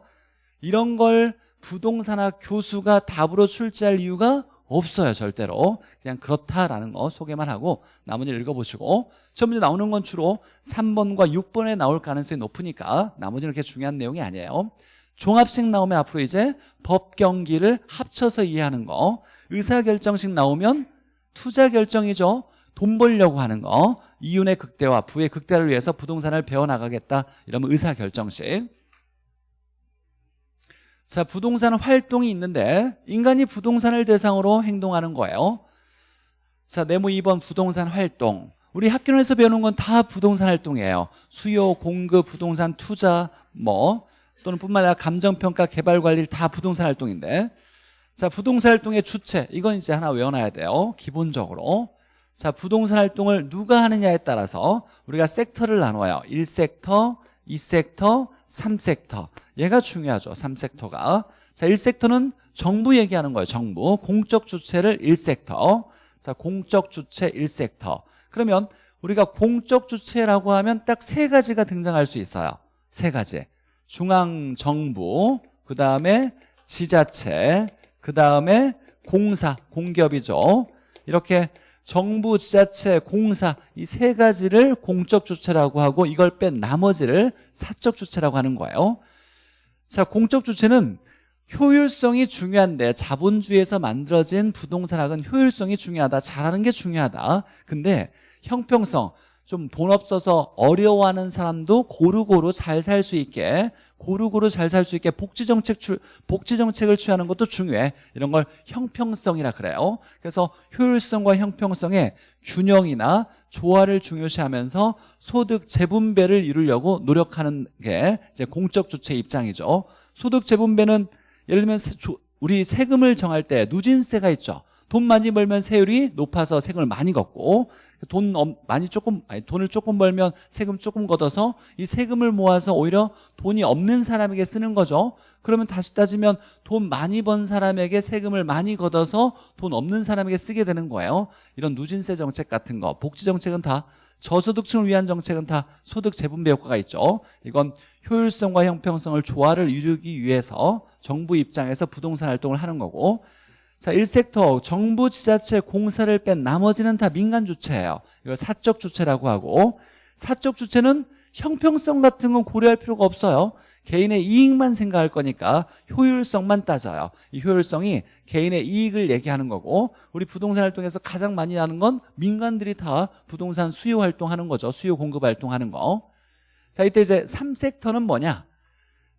이런 걸 부동산학 교수가 답으로 출제할 이유가 없어요 절대로. 그냥 그렇다라는 거 소개만 하고 나머지를 읽어보시고. 첫 문제 나오는 건 주로 3번과 6번에 나올 가능성이 높으니까 나머지는 그렇게 중요한 내용이 아니에요. 종합식 나오면 앞으로 이제 법 경기를 합쳐서 이해하는 거. 의사결정식 나오면 투자 결정이죠. 돈 벌려고 하는 거. 이윤의 극대화 부의 극대화를 위해서 부동산을 배워나가겠다. 이러면 의사결정식. 자 부동산 활동이 있는데 인간이 부동산을 대상으로 행동하는 거예요. 자 네모 2번 부동산 활동. 우리 학교에서 배우는 건 다 부동산 활동이에요. 수요, 공급, 부동산 투자 뭐 또는 뿐만 아니라 감정평가, 개발관리 다 부동산 활동인데 자 부동산 활동의 주체 이건 이제 하나 외워놔야 돼요. 기본적으로. 자 부동산 활동을 누가 하느냐에 따라서 우리가 섹터를 나눠요. 1섹터, 2섹터, 3섹터. 얘가 중요하죠 3섹터가. 자 1섹터는 정부 얘기하는 거예요 정부. 공적 주체를 1섹터. 자 공적 주체 1섹터. 그러면 우리가 공적 주체라고 하면 딱 세 가지가 등장할 수 있어요. 세 가지. 중앙정부 그 다음에 지자체 그 다음에 공사, 공기업이죠. 이렇게 정부, 지자체, 공사 이 세 가지를 공적 주체라고 하고 이걸 뺀 나머지를 사적 주체라고 하는 거예요. 자, 공적 주체는 효율성이 중요한데 자본주의에서 만들어진 부동산학은 효율성이 중요하다 잘하는 게 중요하다. 근데 형평성 좀 돈 없어서 어려워하는 사람도 고루고루 잘 살 수 있게 고루고루 잘 살 수 있게 복지정책 출, 복지정책을 취하는 것도 중요해. 이런 걸 형평성이라 그래요. 그래서 효율성과 형평성의 균형이나 조화를 중요시하면서 소득 재분배를 이루려고 노력하는 게 이제 공적 주체 입장이죠. 소득 재분배는 예를 들면 우리 세금을 정할 때 누진세가 있죠 돈 많이 벌면 세율이 높아서 세금을 많이 걷고 돈 많이 조금 아니 돈을 조금 벌면 세금 조금 걷어서 이 세금을 모아서 오히려 돈이 없는 사람에게 쓰는 거죠. 그러면 다시 따지면 돈 많이 번 사람에게 세금을 많이 걷어서 돈 없는 사람에게 쓰게 되는 거예요. 이런 누진세 정책 같은 거 복지 정책은 다 저소득층을 위한 정책은 다 소득 재분배 효과가 있죠. 이건 효율성과 형평성을 조화를 이루기 위해서 정부 입장에서 부동산 활동을 하는 거고 자, 1섹터 정부 지자체 공사를 뺀 나머지는 다 민간 주체예요. 이걸 사적 주체라고 하고 사적 주체는 형평성 같은 건 고려할 필요가 없어요. 개인의 이익만 생각할 거니까 효율성만 따져요. 이 효율성이 개인의 이익을 얘기하는 거고 우리 부동산 활동에서 가장 많이 하는 건 민간들이 다 부동산 수요 활동하는 거죠. 수요 공급 활동하는 거. 자, 이때 이제 3섹터는 뭐냐?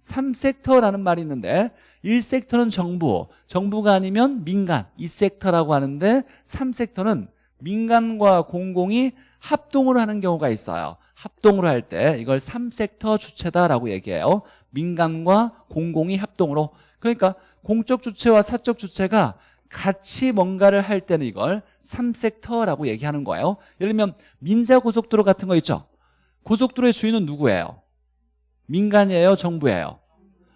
3섹터라는 말이 있는데 1섹터는 정부, 정부가 아니면 민간 2섹터라고 하는데 3섹터는 민간과 공공이 합동으로 하는 경우가 있어요. 합동으로 할 때 이걸 3섹터 주체다라고 얘기해요. 민간과 공공이 합동으로. 그러니까 공적 주체와 사적 주체가 같이 뭔가를 할 때는 이걸 3섹터라고 얘기하는 거예요. 예를 들면 민자고속도로 같은 거 있죠? 고속도로의 주인은 누구예요? 민간이에요? 정부예요?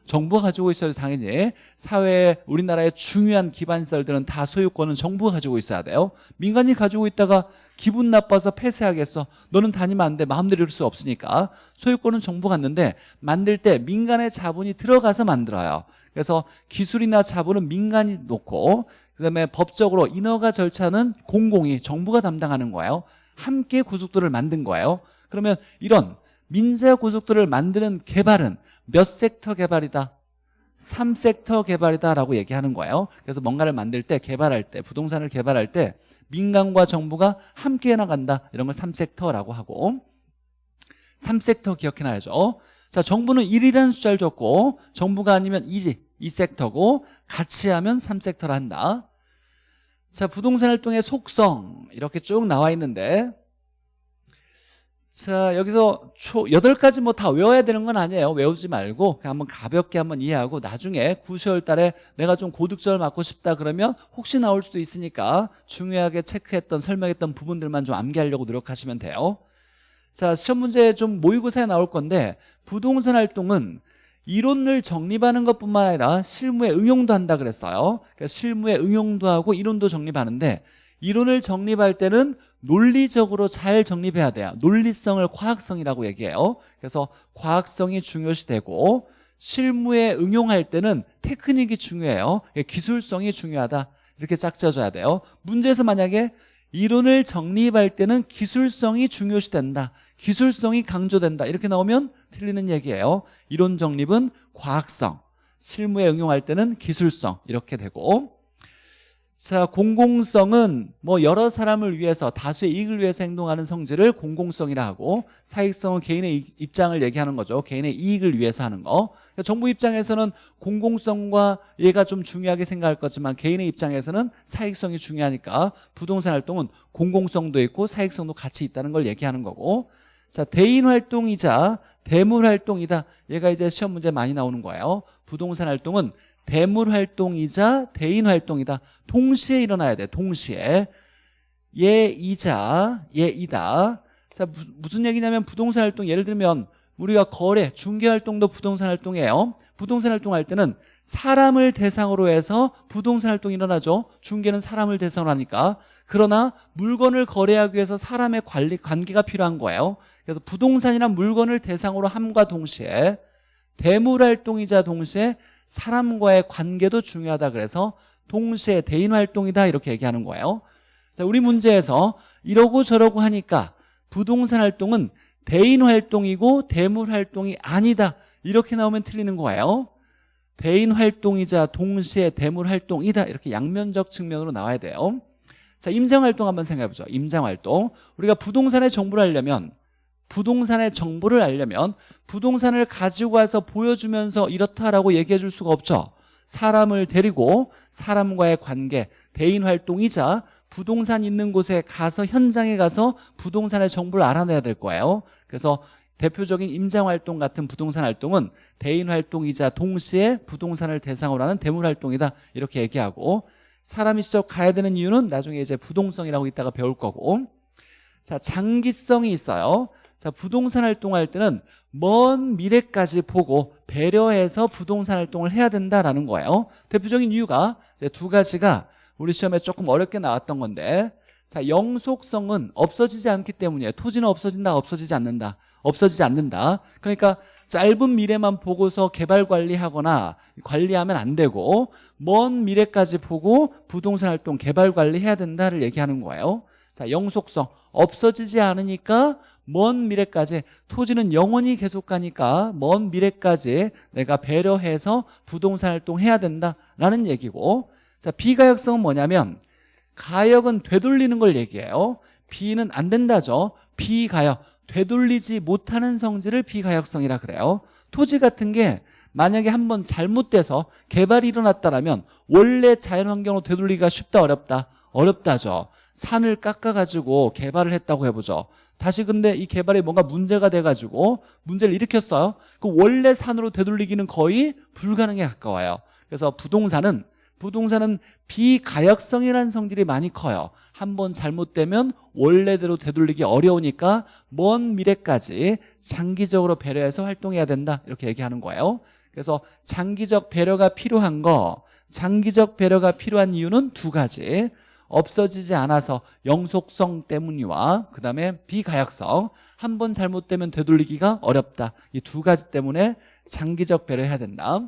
정부가 가지고 있어야 당연히 사회에 우리나라의 중요한 기반시설들은 다 소유권은 정부가 가지고 있어야 돼요 민간이 가지고 있다가 기분 나빠서 폐쇄하겠어 너는 다니면 안 돼 마음대로 이룰 수 없으니까 소유권은 정부가 갖는데 만들 때 민간의 자본이 들어가서 만들어요 그래서 기술이나 자본은 민간이 놓고 그다음에 법적으로 인허가 절차는 공공이 정부가 담당하는 거예요. 함께 고속도로를 만든 거예요. 그러면 이런 민자 고속도로를 만드는 개발은 몇 섹터 개발이다? 3섹터 개발이다라고 얘기하는 거예요. 그래서 뭔가를 만들 때 개발할 때 부동산을 개발할 때 민간과 정부가 함께 나간다. 이런 걸 3섹터라고 하고 3섹터 기억해놔야죠. 자, 정부는 1이라는 숫자를 줬고 정부가 아니면 2지 2섹터고 같이 하면 3섹터를 한다. 자, 부동산 활동의 속성 이렇게 쭉 나와 있는데 자, 여기서 초 8가지 뭐 다 외워야 되는 건 아니에요. 외우지 말고 그냥 한번 가볍게 한번 이해하고 나중에 9, 10월 달에 내가 좀 고득점을 맞고 싶다 그러면 혹시 나올 수도 있으니까 중요하게 체크했던 설명했던 부분들만 좀 암기하려고 노력하시면 돼요. 자, 시험 문제 좀 모의고사에 나올 건데 부동산 활동은 이론을 정립하는 것뿐만 아니라 실무에 응용도 한다 그랬어요. 그래서 실무에 응용도 하고 이론도 정립하는데 이론을 정립할 때는 논리적으로 잘 정립해야 돼요. 논리성을 과학성이라고 얘기해요. 그래서 과학성이 중요시 되고 실무에 응용할 때는 테크닉이 중요해요. 기술성이 중요하다. 이렇게 짝져줘야 돼요. 문제에서 만약에 이론을 정립할 때는 기술성이 중요시 된다. 기술성이 강조된다. 이렇게 나오면 틀리는 얘기예요. 이론 정립은 과학성, 실무에 응용할 때는 기술성 이렇게 되고 자 공공성은 뭐 여러 사람을 위해서 다수의 이익을 위해서 행동하는 성질을 공공성이라 하고 사익성은 개인의 입장을 얘기하는 거죠. 개인의 이익을 위해서 하는 거. 그러니까 정부 입장에서는 공공성과 얘가 좀 중요하게 생각할 거지만 개인의 입장에서는 사익성이 중요하니까 부동산 활동은 공공성도 있고 사익성도 같이 있다는 걸 얘기하는 거고. 자 대인 활동이자 대물 활동이다. 얘가 이제 시험 문제 많이 나오는 거예요. 부동산 활동은 대물 활동이자 대인 활동이다. 동시에 일어나야 돼. 동시에. 예이자 예이다. 자 무슨 얘기냐면 부동산 활동 예를 들면 우리가 거래, 중개 활동도 부동산 활동이에요. 부동산 활동할 때는 사람을 대상으로 해서 부동산 활동이 일어나죠. 중개는 사람을 대상으로 하니까. 그러나 물건을 거래하기 위해서 사람의 관리 관계가 필요한 거예요. 그래서 부동산이란 물건을 대상으로 함과 동시에 대물 활동이자 동시에 사람과의 관계도 중요하다 그래서 동시에 대인 활동이다 이렇게 얘기하는 거예요. 자, 우리 문제에서 이러고 저러고 하니까 부동산 활동은 대인 활동이고 대물 활동이 아니다 이렇게 나오면 틀리는 거예요. 대인 활동이자 동시에 대물 활동이다 이렇게 양면적 측면으로 나와야 돼요. 자 임장 활동 한번 생각해 보죠. 임장 활동. 우리가 부동산의 정보를 알려면 부동산의 정보를 알려면 부동산을 가지고 와서 보여주면서 이렇다라고 얘기해 줄 수가 없죠. 사람을 데리고 사람과의 관계 대인 활동이자 부동산 있는 곳에 가서 현장에 가서 부동산의 정보를 알아내야 될 거예요. 그래서 대표적인 임장활동 같은 부동산 활동은 대인 활동이자 동시에 부동산을 대상으로 하는 대물 활동이다. 이렇게 얘기하고 사람이 직접 가야 되는 이유는 나중에 이제 부동성이라고 이따가 배울 거고. 자 장기성이 있어요 자 부동산 활동할 때는 먼 미래까지 보고 배려해서 부동산 활동을 해야 된다라는 거예요. 대표적인 이유가 두 가지가 우리 시험에 조금 어렵게 나왔던 건데 자 영속성은 없어지지 않기 때문이에요. 토지는 없어진다 없어지지 않는다 없어지지 않는다. 그러니까 짧은 미래만 보고서 개발 관리하거나 관리하면 안 되고 먼 미래까지 보고 부동산 활동 개발 관리해야 된다를 얘기하는 거예요. 자 영속성 없어지지 않으니까 먼 미래까지 토지는 영원히 계속 가니까 먼 미래까지 내가 배려해서 부동산 활동해야 된다라는 얘기고. 자 비가역성은 뭐냐면 가역은 되돌리는 걸 얘기해요. 비는 안 된다죠. 비가역. 되돌리지 못하는 성질을 비가역성이라 그래요. 토지 같은 게 만약에 한번 잘못돼서 개발이 일어났다면 원래 자연환경으로 되돌리기가 쉽다 어렵다? 어렵다죠. 산을 깎아가지고 개발을 했다고 해보죠 다시 근데 이 개발에 뭔가 문제가 돼가지고 문제를 일으켰어요. 그 원래 산으로 되돌리기는 거의 불가능에 가까워요. 그래서 부동산은 부동산은 비가역성이라는 성질이 많이 커요. 한 번 잘못되면 원래대로 되돌리기 어려우니까 먼 미래까지 장기적으로 배려해서 활동해야 된다. 이렇게 얘기하는 거예요. 그래서 장기적 배려가 필요한 거 장기적 배려가 필요한 이유는 두 가지 없어지지 않아서 영속성 때문이와 그 다음에 비가역성 한 번 잘못되면 되돌리기가 어렵다. 이 두 가지 때문에 장기적 배려해야 된다.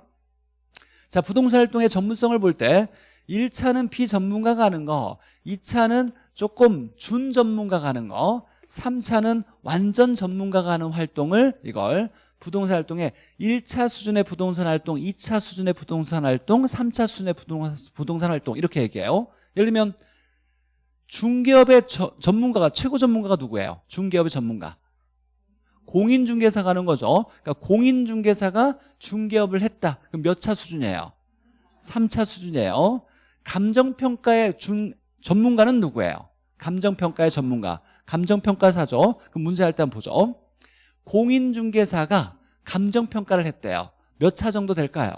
자 부동산 활동의 전문성을 볼 때 1차는 비전문가가 하는 거 2차는 조금 준전문가가 하는 거 3차는 완전 전문가가 하는 활동을 이걸 부동산 활동에 1차 수준의 부동산 활동 2차 수준의 부동산 활동 3차 수준의 부동산 활동 이렇게 얘기해요. 예를 들면 중개업의 저- 전문가가 최고 전문가가 누구예요? 중개업의 전문가. 공인중개사가 하는 거죠. 그러니까 공인중개사가 중개업을 했다. 그럼 몇 차 수준이에요? 3차 수준이에요. 감정평가의 준, 전문가는 누구예요? 감정평가의 전문가. 감정평가사죠. 그럼 문제 할때 한번 보죠. 공인중개사가 감정평가를 했대요. 몇 차 정도 될까요?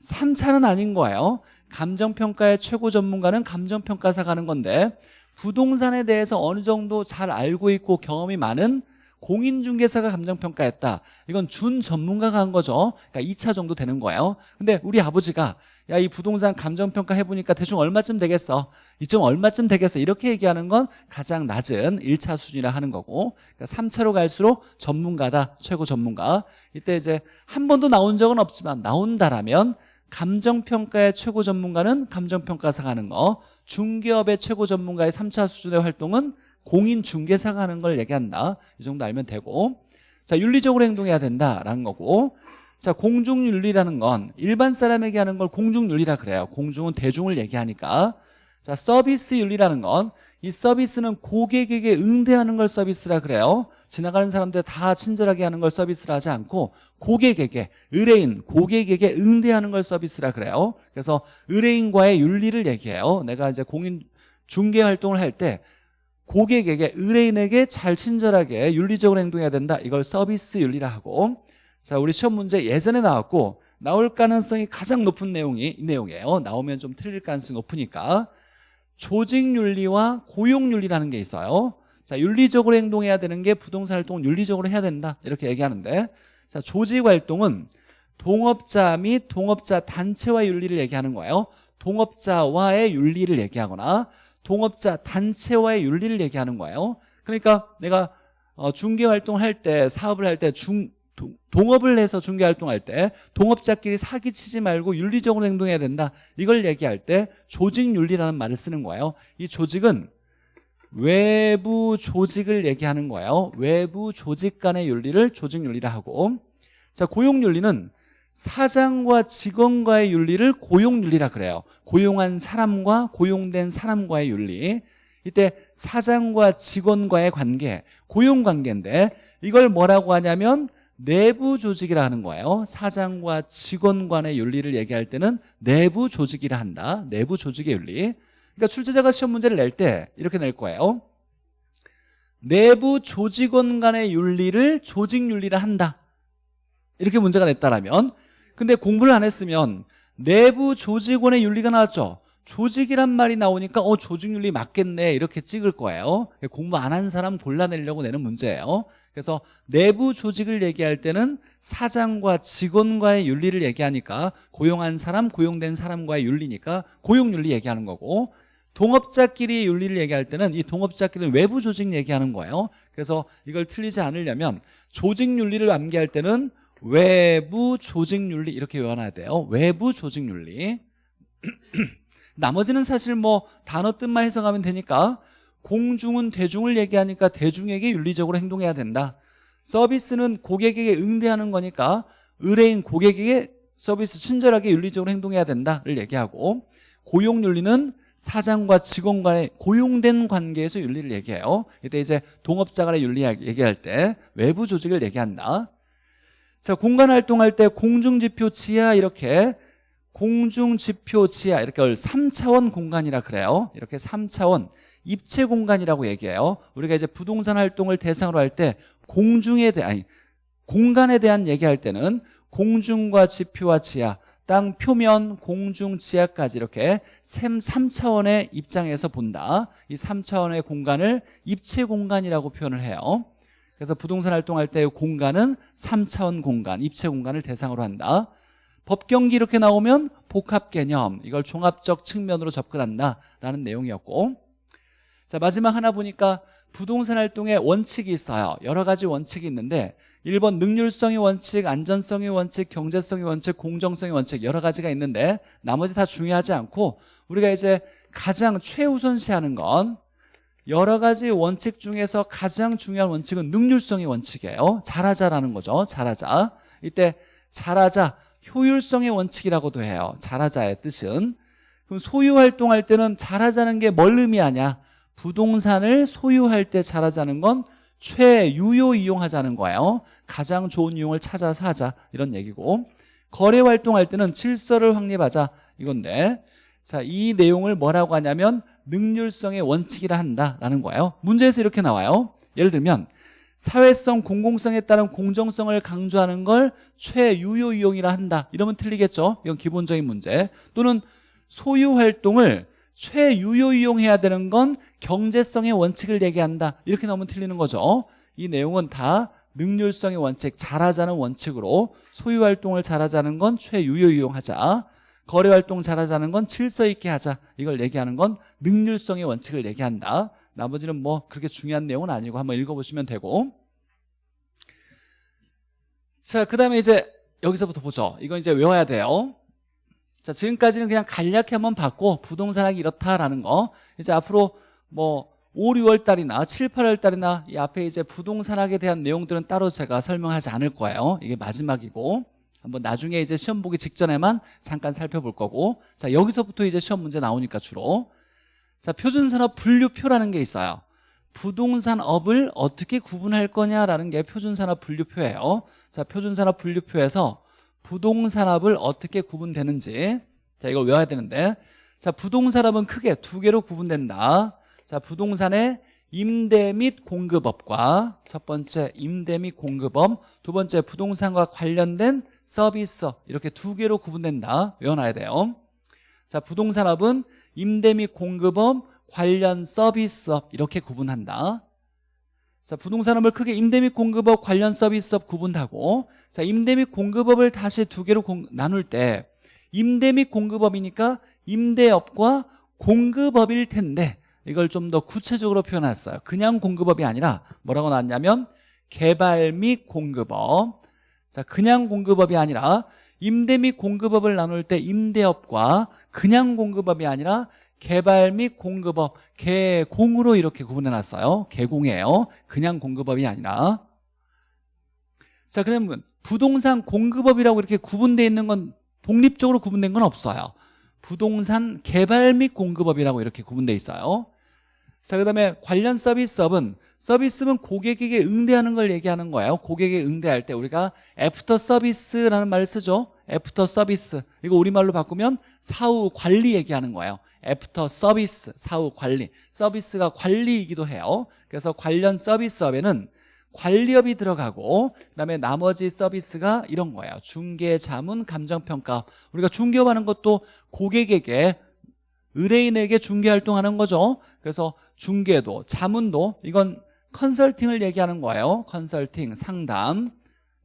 3차는 아닌 거예요 감정평가의 최고 전문가는 감정평가사가 하는 건데 부동산에 대해서 어느 정도 잘 알고 있고 경험이 많은 공인중개사가 감정평가했다. 이건 준 전문가가 한 거죠. 그러니까 2차 정도 되는 거예요. 근데 우리 아버지가 야 이 부동산 감정평가 해보니까 대충 얼마쯤 되겠어? 이쯤 얼마쯤 되겠어? 이렇게 얘기하는 건 가장 낮은 1차 수준이라 하는 거고 그러니까 3차로 갈수록 전문가다. 최고 전문가. 이때 이제 한 번도 나온 적은 없지만 나온다라면 감정평가의 최고 전문가는 감정평가사가 하는 거. 중개업의 최고 전문가의 3차 수준의 활동은 공인중개사가 하는 걸 얘기한다. 이 정도 알면 되고. 자 윤리적으로 행동해야 된다라는 거고. 자 공중윤리라는 건 일반 사람에게 하는 걸 공중윤리라 그래요. 공중은 대중을 얘기하니까. 자 서비스 윤리라는 건 이 서비스는 고객에게 응대하는 걸 서비스라 그래요 지나가는 사람들 다 친절하게 하는 걸 서비스라 하지 않고 고객에게 의뢰인 고객에게 응대하는 걸 서비스라 그래요. 그래서 의뢰인과의 윤리를 얘기해요. 내가 이제 공인 중개 활동을 할 때 고객에게 의뢰인에게 잘 친절하게 윤리적으로 행동해야 된다. 이걸 서비스 윤리라 하고. 자 우리 시험 문제 예전에 나왔고 나올 가능성이 가장 높은 내용이 이 내용이에요. 나오면 좀 틀릴 가능성이 높으니까 조직윤리와 고용윤리라는 게 있어요 자 윤리적으로 행동해야 되는 게 부동산 활동을 윤리적으로 해야 된다. 이렇게 얘기하는데 자 조직 활동은 동업자 및 동업자 단체와의 윤리를 얘기하는 거예요. 동업자와의 윤리를 얘기하거나 동업자 단체와의 윤리를 얘기하는 거예요. 그러니까 내가 어, 중개활동을 할때 사업을 할 때중 동- 동업을 해서 중개활동할 때 동업자끼리 사기치지 말고 윤리적으로 행동해야 된다. 이걸 얘기할 때 조직윤리라는 말을 쓰는 거예요. 이 조직은 외부 조직을 얘기하는 거예요. 외부 조직 간의 윤리를 조직윤리라 하고. 자 고용윤리는 사장과 직원과의 윤리를 고용윤리라 그래요. 고용한 사람과 고용된 사람과의 윤리. 이때 사장과 직원과의 관계 고용관계인데 이걸 뭐라고 하냐면 내부 조직이라 하는 거예요. 사장과 직원 간의 윤리를 얘기할 때는 내부 조직이라 한다. 내부 조직의 윤리 그러니까 출제자가 시험 문제를 낼 때 이렇게 낼 거예요. 내부 조직원 간의 윤리를 조직윤리라 한다. 이렇게 문제가 냈다라면. 근데 공부를 안 했으면 내부 조직원의 윤리가 나왔죠. 조직이란 말이 나오니까 어 조직윤리 맞겠네. 이렇게 찍을 거예요. 공부 안 한 사람 골라내려고 내는 문제예요. 그래서 내부 조직을 얘기할 때는 사장과 직원과의 윤리를 얘기하니까 고용한 사람 고용된 사람과의 윤리니까 고용윤리 얘기하는 거고 동업자끼리의 윤리를 얘기할 때는 이 동업자끼리는 외부 조직 얘기하는 거예요. 그래서 이걸 틀리지 않으려면 조직 윤리를 암기할 때는 외부 조직 윤리 이렇게 외워놔야 돼요. 외부 조직 윤리. 나머지는 사실 뭐 단어 뜻만 해석하면 되니까 공중은 대중을 얘기하니까 대중에게 윤리적으로 행동해야 된다. 서비스는 고객에게 응대하는 거니까 의뢰인 고객에게 서비스 친절하게 윤리적으로 행동해야 된다를 얘기하고 고용윤리는 사장과 직원 간의 고용된 관계에서 윤리를 얘기해요. 이때 이제 동업자 간의 윤리 얘기할 때 외부 조직을 얘기한다. 자 공간 활동할 때 공중지표 지하 이렇게 공중지표 지하 이렇게 3차원 공간이라 그래요. 이렇게 3차원 입체 공간이라고 얘기해요. 우리가 이제 부동산 활동을 대상으로 할 때 공중에 대한 공간에 대한 얘기할 때는 공중과 지표와 지하 땅 표면 공중 지하까지 이렇게 3차원의 입장에서 본다. 이 3차원의 공간을 입체 공간이라고 표현을 해요. 그래서 부동산 활동할 때 공간은 3차원 공간 입체 공간을 대상으로 한다. 법경기 이렇게 나오면 복합 개념 이걸 종합적 측면으로 접근한다라는 내용이었고. 자 마지막 하나 보니까 부동산 활동에 원칙이 있어요. 여러 가지 원칙이 있는데 1번 능률성의 원칙, 안전성의 원칙, 경제성의 원칙, 공정성의 원칙 여러 가지가 있는데 나머지 다 중요하지 않고 우리가 이제 가장 최우선시하는 건 여러 가지 원칙 중에서 가장 중요한 원칙은 능률성의 원칙이에요. 잘하자라는 거죠. 잘하자. 이때 잘하자 효율성의 원칙이라고도 해요. 잘하자의 뜻은. 그럼 소유활동할 때는 잘하자는 게 뭘 의미하냐? 부동산을 소유할 때 잘하자는 건 최유효 이용하자는 거예요. 가장 좋은 이용을 찾아서 하자. 이런 얘기고. 거래 활동할 때는 질서를 확립하자. 이건데. 자 이 내용을 뭐라고 하냐면 능률성의 원칙이라 한다라는 거예요. 문제에서 이렇게 나와요. 예를 들면 사회성 공공성에 따른 공정성을 강조하는 걸 최유효 이용이라 한다. 이러면 틀리겠죠? 이건 기본적인 문제. 또는 소유 활동을 최유효 이용해야 되는 건 경제성의 원칙을 얘기한다. 이렇게 나오면 틀리는 거죠. 이 내용은 다 능률성의 원칙 잘하자는 원칙으로 소유 활동을 잘하자는 건 최유효 이용하자. 거래 활동 잘하자는 건 질서 있게 하자. 이걸 얘기하는 건 능률성의 원칙을 얘기한다. 나머지는 뭐 그렇게 중요한 내용은 아니고 한번 읽어보시면 되고. 자 그 다음에 이제 여기서부터 보죠. 이건 이제 외워야 돼요. 자 지금까지는 그냥 간략히 한번 봤고 부동산학이 이렇다라는 거. 이제 앞으로 뭐 5, 6월 달이나 7, 8월 달이나 이 앞에 이제 부동산학에 대한 내용들은 따로 제가 설명하지 않을 거예요. 이게 마지막이고. 한번 나중에 이제 시험 보기 직전에만 잠깐 살펴볼 거고. 자 여기서부터 이제 시험 문제 나오니까 주로. 자 표준산업 분류표라는 게 있어요. 부동산업을 어떻게 구분할 거냐라는 게 표준산업 분류표예요. 자 표준산업 분류표에서 부동산업을 어떻게 구분되는지. 자 이걸 외워야 되는데. 자 부동산업은 크게 두 개로 구분된다 자 부동산의 임대 및 공급업과 첫 번째 임대 및 공급업 두 번째 부동산과 관련된 서비스업 이렇게 두 개로 구분된다. 외워놔야 돼요. 자 부동산업은 임대 및 공급업 관련 서비스업 이렇게 구분한다. 자 부동산업을 크게 임대 및 공급업 관련 서비스업 구분하고 자 임대 및 공급업을 다시 두 개로 공, 나눌 때 임대 및 공급업이니까 임대업과 공급업일 텐데 이걸 좀 더 구체적으로 표현했어요. 그냥 공급업이 아니라 뭐라고 나왔냐면 개발 및 공급업. 자 그냥 공급업이 아니라 임대 및 공급업을 나눌 때 임대업과 그냥 공급업이 아니라 개발 및 공급업 개공으로 이렇게 구분해놨어요. 개공이에요. 그냥 공급업이 아니라. 자 그러면 부동산 공급업이라고 이렇게 구분되어 있는 건 독립적으로 구분된 건 없어요. 부동산 개발 및 공급업이라고 이렇게 구분되어 있어요 자 그 다음에 관련 서비스업은 서비스는 고객에게 응대하는 걸 얘기하는 거예요. 고객에게 응대할 때 우리가 애프터 서비스라는 말을 쓰죠. 애프터 서비스 이거 우리말로 바꾸면 사후 관리 얘기하는 거예요. 애프터 서비스 사후 관리. 서비스가 관리이기도 해요. 그래서 관련 서비스업에는 관리업이 들어가고 그다음에 나머지 서비스가 이런 거예요. 중개, 자문, 감정평가. 우리가 중개업하는 것도 고객에게 의뢰인에게 중개 활동하는 거죠. 그래서 중개도 자문도 이건 컨설팅을 얘기하는 거예요. 컨설팅, 상담.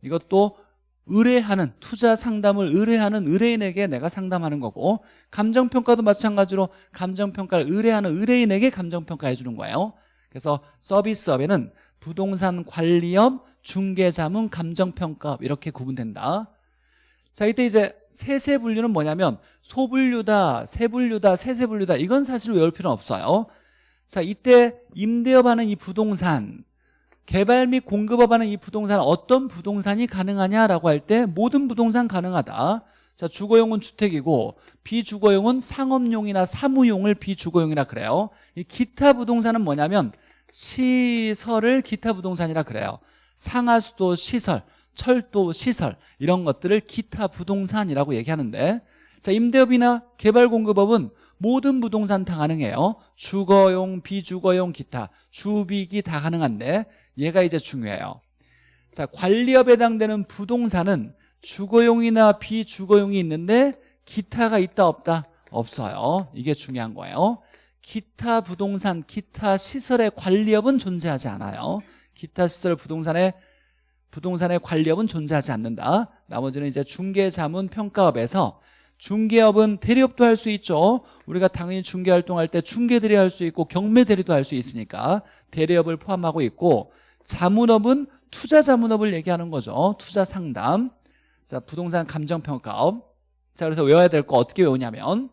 이것도 의뢰하는 투자 상담을 의뢰하는 의뢰인에게 내가 상담하는 거고 감정평가도 마찬가지로 감정평가를 의뢰하는 의뢰인에게 감정평가해 주는 거예요. 그래서 서비스업에는 부동산 관리업, 중개자문, 감정평가업 이렇게 구분된다 자 이때 이제 세세 분류는 뭐냐면 소분류다, 세분류다, 세세분류다. 이건 사실 외울 필요는 없어요. 자 이때 임대업하는 이 부동산 개발 및 공급업하는 이 부동산 어떤 부동산이 가능하냐라고 할 때 모든 부동산 가능하다. 자 주거용은 주택이고 비주거용은 상업용이나 사무용을 비주거용이라 그래요. 이 기타 부동산은 뭐냐면 시설을 기타 부동산이라 그래요. 상하수도 시설 철도 시설 이런 것들을 기타 부동산이라고 얘기하는데 자 임대업이나 개발공급업은 모든 부동산 다 가능해요. 주거용, 비주거용, 기타 주비기 다 가능한데 얘가 이제 중요해요. 자 관리업에 해당되는 부동산은 주거용이나 비주거용이 있는데 기타가 있다 없다? 없어요. 이게 중요한 거예요. 기타 부동산, 기타 시설의 관리업은 존재하지 않아요. 기타 시설 부동산의 부동산의 관리업은 존재하지 않는다 나머지는 이제 중개자문 평가업에서 중개업은 대리업도 할 수 있죠 우리가 당연히 중개활동할 때 중개대리 할 수 있고 경매대리도 할 수 있으니까 대리업을 포함하고 있고 자문업은 투자 자문업을 얘기하는 거죠. 투자 상담. 자, 부동산 감정평가업. 자, 그래서 외워야 될 거 어떻게 외우냐면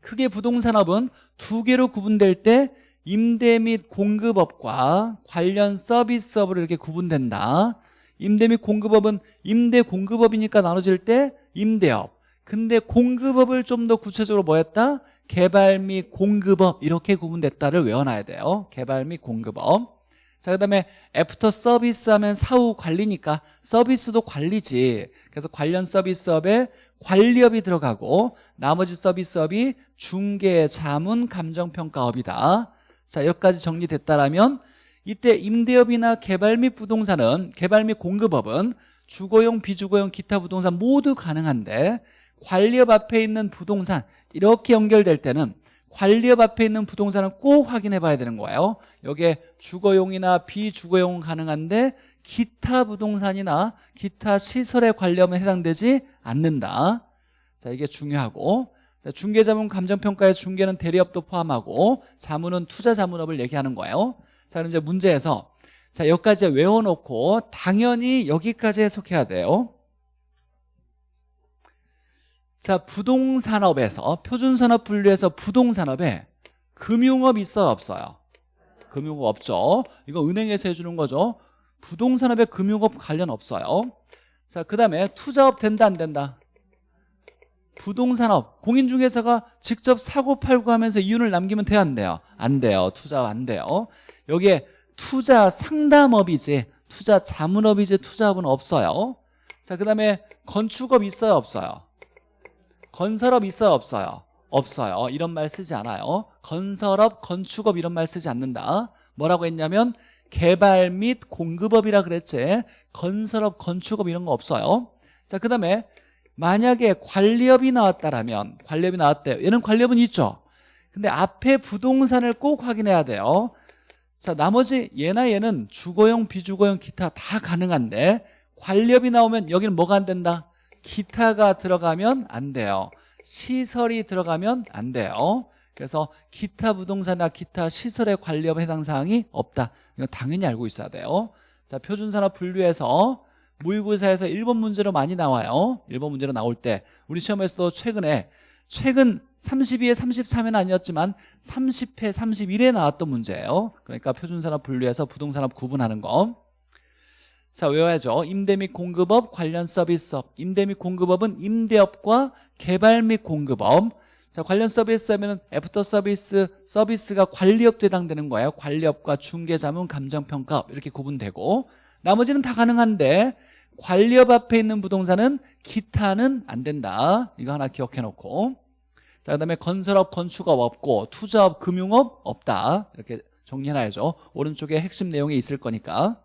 크게 부동산업은 두 개로 구분될 때 임대 및 공급업과 관련 서비스업으로 이렇게 구분된다. 임대 및 공급업은 임대 공급업이니까 나눠질 때 임대업. 근데 공급업을 좀 더 구체적으로 뭐 했다? 개발 및 공급업 이렇게 구분됐다를 외워놔야 돼요. 개발 및 공급업. 자, 그 다음에 애프터 서비스 하면 사후 관리니까 서비스도 관리지. 그래서 관련 서비스업에 관리업이 들어가고 나머지 서비스업이 중개, 자문, 감정평가업이다. 자, 여기까지 정리됐다라면 이때 임대업이나 개발 및 부동산은 개발 및 공급업은 주거용, 비주거용, 기타 부동산 모두 가능한데 관리업 앞에 있는 부동산 이렇게 연결될 때는 관리업 앞에 있는 부동산은 꼭 확인해 봐야 되는 거예요. 여기에 주거용이나 비주거용은 가능한데 기타 부동산이나 기타 시설의 관리업은 해당되지 않는다. 자 이게 중요하고 중개자문 감정평가에서 중개는 대리업도 포함하고 자문은 투자 자문업을 얘기하는 거예요. 자 그럼 이제 문제에서 자 여기까지 외워놓고 당연히 여기까지 해석해야 돼요. 자 부동산업에서 표준산업 분류에서 부동산업에 금융업 있어요 없어요? 금융업 없죠. 이거 은행에서 해주는 거죠. 부동산업에 금융업 관련 없어요. 자 그 다음에 투자업 된다 안 된다? 부동산업 공인중개사가 직접 사고 팔고 하면서 이윤을 남기면 돼요 안 돼요? 안 돼요. 투자업 안 돼요. 여기에 투자 상담업이지 투자 자문업이지 투자업은 없어요. 자 그 다음에 건축업 있어요 없어요? 건설업 있어요 없어요? 없어요. 이런 말 쓰지 않아요. 건설업, 건축업 이런 말 쓰지 않는다. 뭐라고 했냐면 개발 및 공급업이라 그랬지. 건설업, 건축업 이런 거 없어요. 자그 다음에 만약에 관리업이 나왔다라면 관리업이 나왔대요. 얘는 관리업은 있죠. 근데 앞에 부동산을 꼭 확인해야 돼요. 자 나머지 얘나 얘는 주거용, 비주거용, 기타 다 가능한데 관리업이 나오면 여기는 뭐가 안 된다? 기타가 들어가면 안 돼요. 시설이 들어가면 안 돼요. 그래서 기타 부동산이나 기타 시설의 관리업 해당 사항이 없다. 이거 당연히 알고 있어야 돼요. 자 표준산업 분류에서 모의고사에서 1번 문제로 많이 나와요 1번 문제로 나올 때 우리 시험에서도 최근에 최근 32회 33회는 아니었지만 30회 31회 나왔던 문제예요 그러니까 표준산업 분류에서 부동산업 구분하는 거 자, 외워야죠. 임대 및 공급업 관련 서비스업. 임대 및 공급업은 임대업과 개발 및 공급업. 자, 관련 서비스 하면은 애프터 서비스, 서비스가 관리업도 해당되는 거예요. 관리업과 중개자문, 감정평가업 이렇게 구분되고 나머지는 다 가능한데 관리업 앞에 있는 부동산은 기타는 안 된다. 이거 하나 기억해 놓고. 자, 그다음에 건설업, 건축업 없고 투자업, 금융업 없다. 이렇게 정리해놔야죠. 오른쪽에 핵심 내용이 있을 거니까.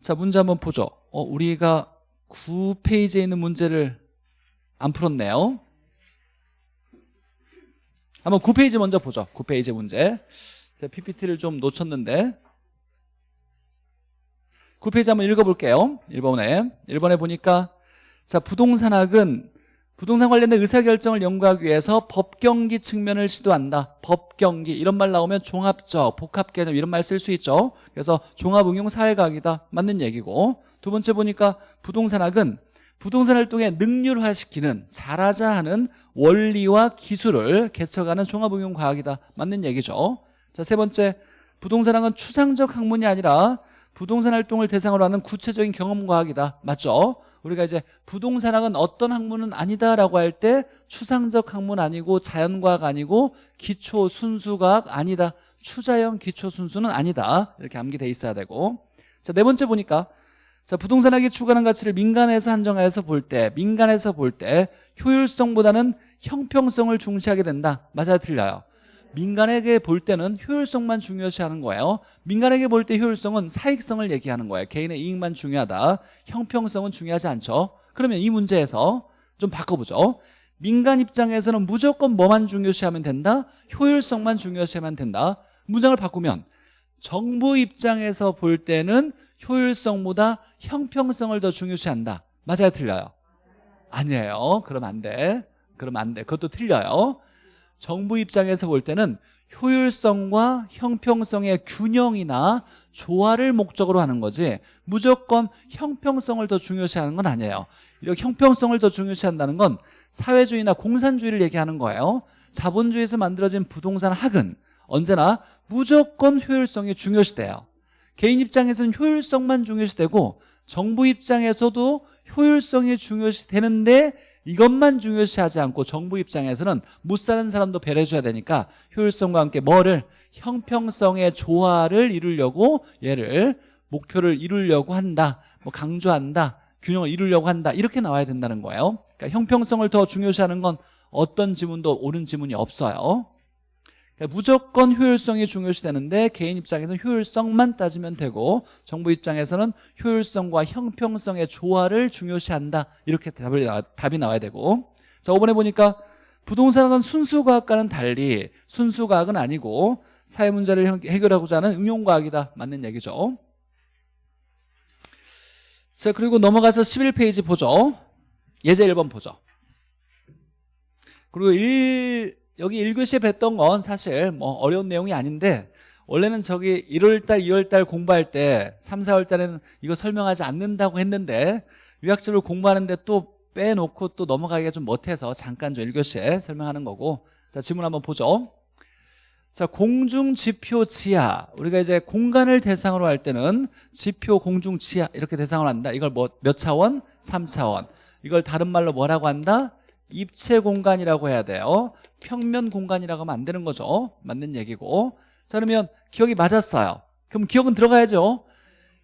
자 문제 한번 보죠. 어, 우리가 9페이지에 있는 문제를 안 풀었네요. 한번 9페이지 먼저 보죠. 9페이지 문제. 제가 PPT를 좀 놓쳤는데 9페이지 한번 읽어볼게요. 1번에. 1번에 보니까 자 부동산학은 부동산 관련된 의사결정을 연구하기 위해서 법경기 측면을 시도한다. 법경기. 이런 말 나오면 종합적, 복합개념 이런 말 쓸 수 있죠. 그래서 종합응용 사회과학이다. 맞는 얘기고. 두 번째 보니까 부동산학은 부동산 활동에 능률화시키는 잘하자 하는 원리와 기술을 개척하는 종합응용 과학이다. 맞는 얘기죠. 자 세 번째. 부동산학은 추상적 학문이 아니라 부동산 활동을 대상으로 하는 구체적인 경험 과학이다. 맞죠? 우리가 이제 부동산학은 어떤 학문은 아니다라고 할 때 추상적 학문 아니고 자연과학 아니고 기초 순수과학 아니다. 추자형 기초 순수는 아니다. 이렇게 암기돼 있어야 되고. 자 네 번째 보니까 자 부동산학이 추구하는 가치를 민간에서 한정해서 볼 때 민간에서 볼 때 효율성보다는 형평성을 중시하게 된다. 맞아요? 틀려요 민간에게 볼 때는 효율성만 중요시하는 거예요. 민간에게 볼 때 효율성은 사익성을 얘기하는 거예요. 개인의 이익만 중요하다. 형평성은 중요하지 않죠. 그러면 이 문제에서 좀 바꿔보죠. 민간 입장에서는 무조건 뭐만 중요시하면 된다? 효율성만 중요시하면 된다. 문장을 바꾸면 정부 입장에서 볼 때는 효율성보다 형평성을 더 중요시한다. 맞아요? 틀려요? 아니에요. 그러면 안돼. 그러면 안돼. 그것도 틀려요 정부 입장에서 볼 때는 효율성과 형평성의 균형이나 조화를 목적으로 하는 거지 무조건 형평성을 더 중요시하는 건 아니에요. 이렇게 형평성을 더 중요시한다는 건 사회주의나 공산주의를 얘기하는 거예요. 자본주의에서 만들어진 부동산 학은 언제나 무조건 효율성이 중요시돼요. 개인 입장에서는 효율성만 중요시되고 정부 입장에서도 효율성이 중요시되는데 이것만 중요시 하지 않고 정부 입장에서는 못 사는 사람도 배려해줘야 되니까 효율성과 함께 뭐를? 형평성의 조화를 이루려고 얘를 목표를 이루려고 한다 뭐 강조한다 균형을 이루려고 한다 이렇게 나와야 된다는 거예요. 그러니까 형평성을 더 중요시하는 건 어떤 지문도 옳은 지문이 없어요 그러니까 무조건 효율성이 중요시 되는데 개인 입장에서는 효율성만 따지면 되고 정부 입장에서는 효율성과 형평성의 조화를 중요시한다. 이렇게 답을, 답이 나와야 되고. 자 5번에 보니까 부동산학은 순수과학과는 달리 순수과학은 아니고 사회 문제를 형- 해결하고자 하는 응용과학이다. 맞는 얘기죠. 자 그리고 넘어가서 11페이지 보죠. 예제 1번 보죠. 그리고 1, 여기 1교시에 뵀던 건 사실 뭐 어려운 내용이 아닌데 원래는 저기 1월달 2월달 공부할 때 3, 4월달에는 이거 설명하지 않는다고 했는데 유학집을 공부하는데 또 빼놓고 또 넘어가기가 좀 못해서 잠깐 좀 1교시에 설명하는 거고. 자 지문 한번 보죠. 자 공중 지표 지하. 우리가 이제 공간을 대상으로 할 때는 지표 공중 지하 이렇게 대상으로 한다. 이걸 뭐 몇 차원? 3차원. 이걸 다른 말로 뭐라고 한다? 입체 공간이라고 해야 돼요 평면 공간이라고 하면 안 되는 거죠. 맞는 얘기고. 자 그러면 기억이 맞았어요. 그럼 기억은 들어가야죠.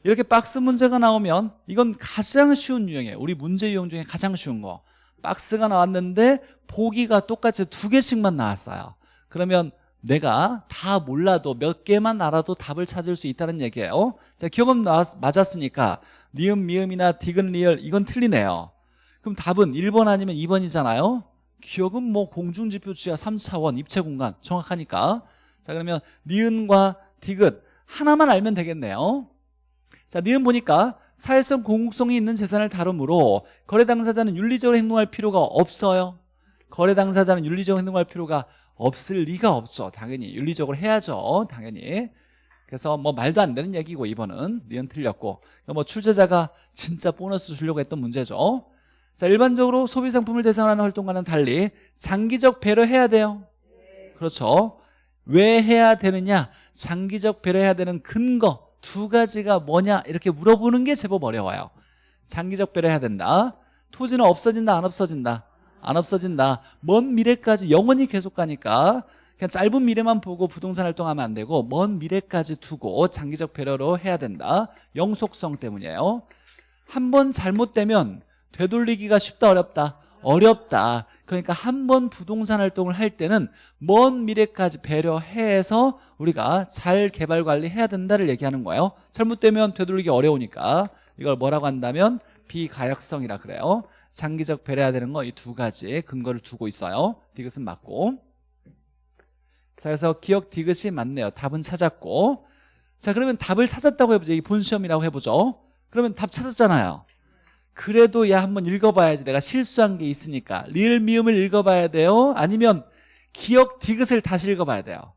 이렇게 박스 문제가 나오면 이건 가장 쉬운 유형이에요. 우리 문제 유형 중에 가장 쉬운 거. 박스가 나왔는데 보기가 똑같이 두 개씩만 나왔어요. 그러면 내가 다 몰라도 몇 개만 알아도 답을 찾을 수 있다는 얘기예요. 자 기억은 나왔, 맞았으니까 니은 미음이나 디귿 리을 이건 틀리네요. 그럼 답은 1번 아니면 2번이잖아요 기억은 뭐 공중지표 지하 3차원 입체 공간 정확하니까. 자 그러면 니은과 디귿 하나만 알면 되겠네요. 자 니은 보니까 사회성 공공성이 있는 재산을 다루므로 거래 당사자는 윤리적으로 행동할 필요가 없어요. 거래 당사자는 윤리적으로 행동할 필요가 없을 리가 없죠 당연히 윤리적으로 해야죠. 당연히. 그래서 뭐 말도 안 되는 얘기고 이번은. 니은 틀렸고. 뭐 출제자가 진짜 보너스 주려고 했던 문제죠 자 일반적으로 소비 상품을 대상으로 하는 활동과는 달리 장기적 배려해야 돼요. 그렇죠? 왜 해야 되느냐? 장기적 배려해야 되는 근거 두 가지가 뭐냐? 이렇게 물어보는 게 제법 어려워요. 장기적 배려해야 된다. 토지는 없어진다 안 없어진다? 안 없어진다. 먼 미래까지 영원히 계속 가니까 그냥 짧은 미래만 보고 부동산 활동하면 안 되고 먼 미래까지 두고 장기적 배려로 해야 된다. 영속성 때문이에요. 한 번 잘못되면 되돌리기가 쉽다 어렵다? 어렵다. 그러니까 한 번 부동산 활동을 할 때는 먼 미래까지 배려해서 우리가 잘 개발 관리해야 된다를 얘기하는 거예요. 잘못되면 되돌리기 어려우니까. 이걸 뭐라고 한다면 비가역성이라 그래요. 장기적 배려해야 되는 거 이 두 가지 근거를 두고 있어요. 디귿은 맞고. 자 그래서 기억 디귿이 맞네요. 답은 찾았고. 자 그러면 답을 찾았다고 해보죠. 이 본시험이라고 해보죠. 그러면 답 찾았잖아요 그래도 야 한번 읽어봐야지. 내가 실수한 게 있으니까. 리을 미음을 읽어봐야 돼요? 아니면 기억 디귿을 다시 읽어봐야 돼요?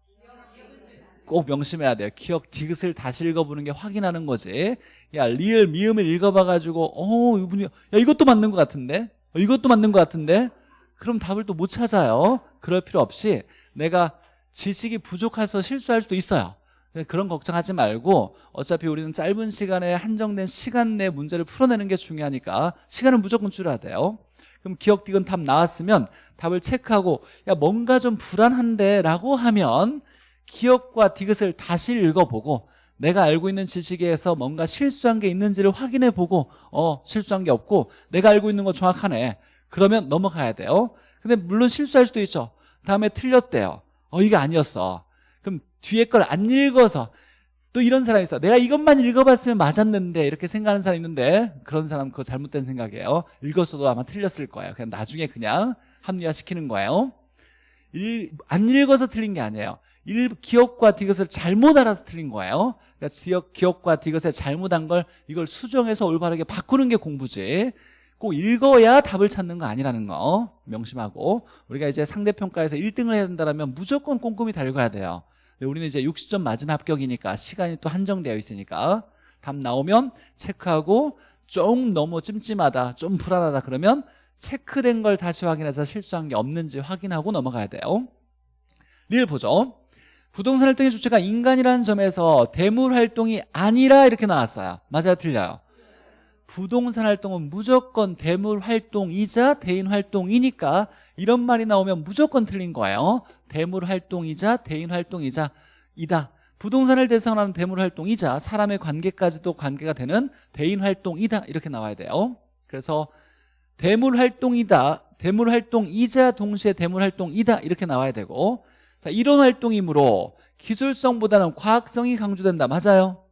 꼭 명심해야 돼요. 기억 디귿을 다시 읽어보는 게 확인하는 거지. 야 리을 미음을 읽어봐가지고 어 이분이 야 이것도 맞는 것 같은데? 어, 이것도 맞는 것 같은데? 그럼 답을 또 못 찾아요. 그럴 필요 없이 내가 지식이 부족해서 실수할 수도 있어요 그런 걱정하지 말고 어차피 우리는 짧은 시간에 한정된 시간 내 문제를 풀어내는 게 중요하니까 시간을 무조건 줄여야 돼요. 그럼 기억 디귿 답 나왔으면 답을 체크하고 야 뭔가 좀 불안한데 라고 하면 기억과 디귿을 다시 읽어보고 내가 알고 있는 지식에서 뭔가 실수한 게 있는지를 확인해 보고 어 실수한 게 없고 내가 알고 있는 거 정확하네. 그러면 넘어가야 돼요. 근데 물론 실수할 수도 있죠. 다음에 틀렸대요. 어 이게 아니었어 뒤에 걸 안 읽어서 또 이런 사람이 있어. 내가 이것만 읽어봤으면 맞았는데 이렇게 생각하는 사람이 있는데 그런 사람 그거 잘못된 생각이에요. 읽었어도 아마 틀렸을 거예요. 그냥 나중에 그냥 합리화시키는 거예요. 일, 안 읽어서 틀린 게 아니에요. 일, 기억과 디귿을 잘못 알아서 틀린 거예요. 그러니까 기억, 기억과 디귿에 잘못한 걸 이걸 수정해서 올바르게 바꾸는 게 공부지. 꼭 읽어야 답을 찾는 거 아니라는 거 명심하고 우리가 이제 상대평가에서 1등을 해야 된다면 무조건 꼼꼼히 달궈야 돼요. 근데 우리는 이제 60점 맞으면 합격이니까 시간이 또 한정되어 있으니까 답 나오면 체크하고 좀 너무 찜찜하다 좀 불안하다 그러면 체크된 걸 다시 확인해서 실수한 게 없는지 확인하고 넘어가야 돼요. 리를 보죠. 부동산 활동의 주체가 인간이라는 점에서 대물 활동이 아니라 이렇게 나왔어요. 맞아요? 틀려요? 부동산 활동은 무조건 대물 활동이자 대인 활동이니까 이런 말이 나오면 무조건 틀린 거예요 대물 활동이자 대인 활동이자 이다 부동산을 대상으로 하는 대물 활동이자 사람의 관계까지도 관계가 되는 대인 활동이다 이렇게 나와야 돼요 그래서 대물 활동이다 대물 활동이자 동시에 대물 활동이다 이렇게 나와야 되고 자 이론 활동이므로 기술성보다는 과학성이 강조된다 맞아요?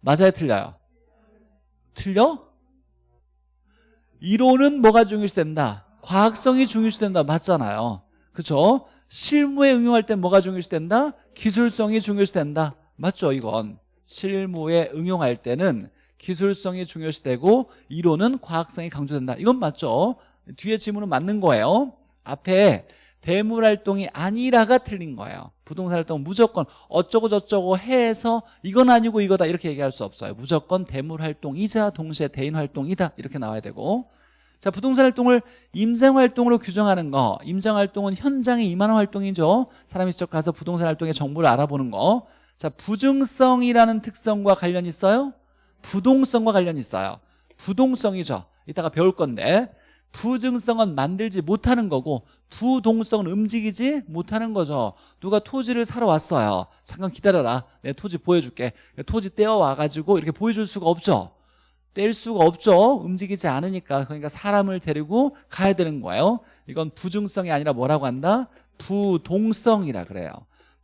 맞아요 틀려요? 틀려? 이론은 뭐가 중요시 된다? 과학성이 중요시 된다 맞잖아요 그렇죠? 실무에 응용할 땐 뭐가 중요시 된다? 기술성이 중요시 된다. 맞죠 이건? 실무에 응용할 때는 기술성이 중요시 되고 이론은 과학성이 강조된다. 이건 맞죠? 뒤에 지문은 맞는 거예요. 앞에 대물활동이 아니라가 틀린 거예요. 부동산 활동은 무조건 어쩌고 저쩌고 해서 이건 아니고 이거다. 이렇게 얘기할 수 없어요. 무조건 대물활동이자 동시에 대인활동이다. 이렇게 나와야 되고 자 부동산 활동을 임장활동으로 규정하는 거 임장활동은 현장에 임하는 활동이죠. 사람이 직접 가서 부동산 활동의 정보를 알아보는 거자 부증성이라는 특성과 관련 있어요? 부동성과 관련 있어요. 부동성이죠. 이따가 배울 건데. 부증성은 만들지 못하는 거고 부동성은 움직이지 못하는 거죠. 누가 토지를 사러 왔어요. 잠깐 기다려라. 내 토지 보여줄게. 토지 떼어와가지고 이렇게 보여줄 수가 없죠 뗄 수가 없죠. 움직이지 않으니까. 그러니까 사람을 데리고 가야 되는 거예요. 이건 부증성이 아니라 뭐라고 한다? 부동성이라 그래요.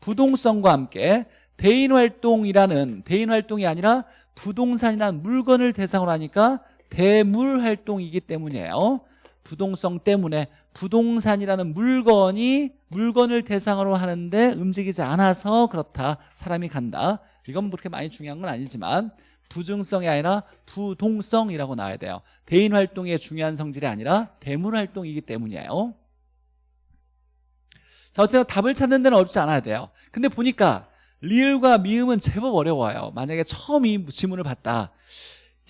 부동성과 함께 대인활동이라는 대인활동이 아니라 부동산이라는 물건을 대상으로 하니까 대물활동이기 때문이에요. 부동성 때문에 부동산이라는 물건이 물건을 대상으로 하는데 움직이지 않아서 그렇다. 사람이 간다. 이건 그렇게 많이 중요한 건 아니지만 부증성이 아니라 부동성이라고 나와야 돼요. 대인 활동의 중요한 성질이 아니라 대물활동이기 때문이에요. 자 어쨌든 답을 찾는 데는 어렵지 않아야 돼요. 근데 보니까 리을과 미음은 제법 어려워요. 만약에 처음 이 지문을 봤다.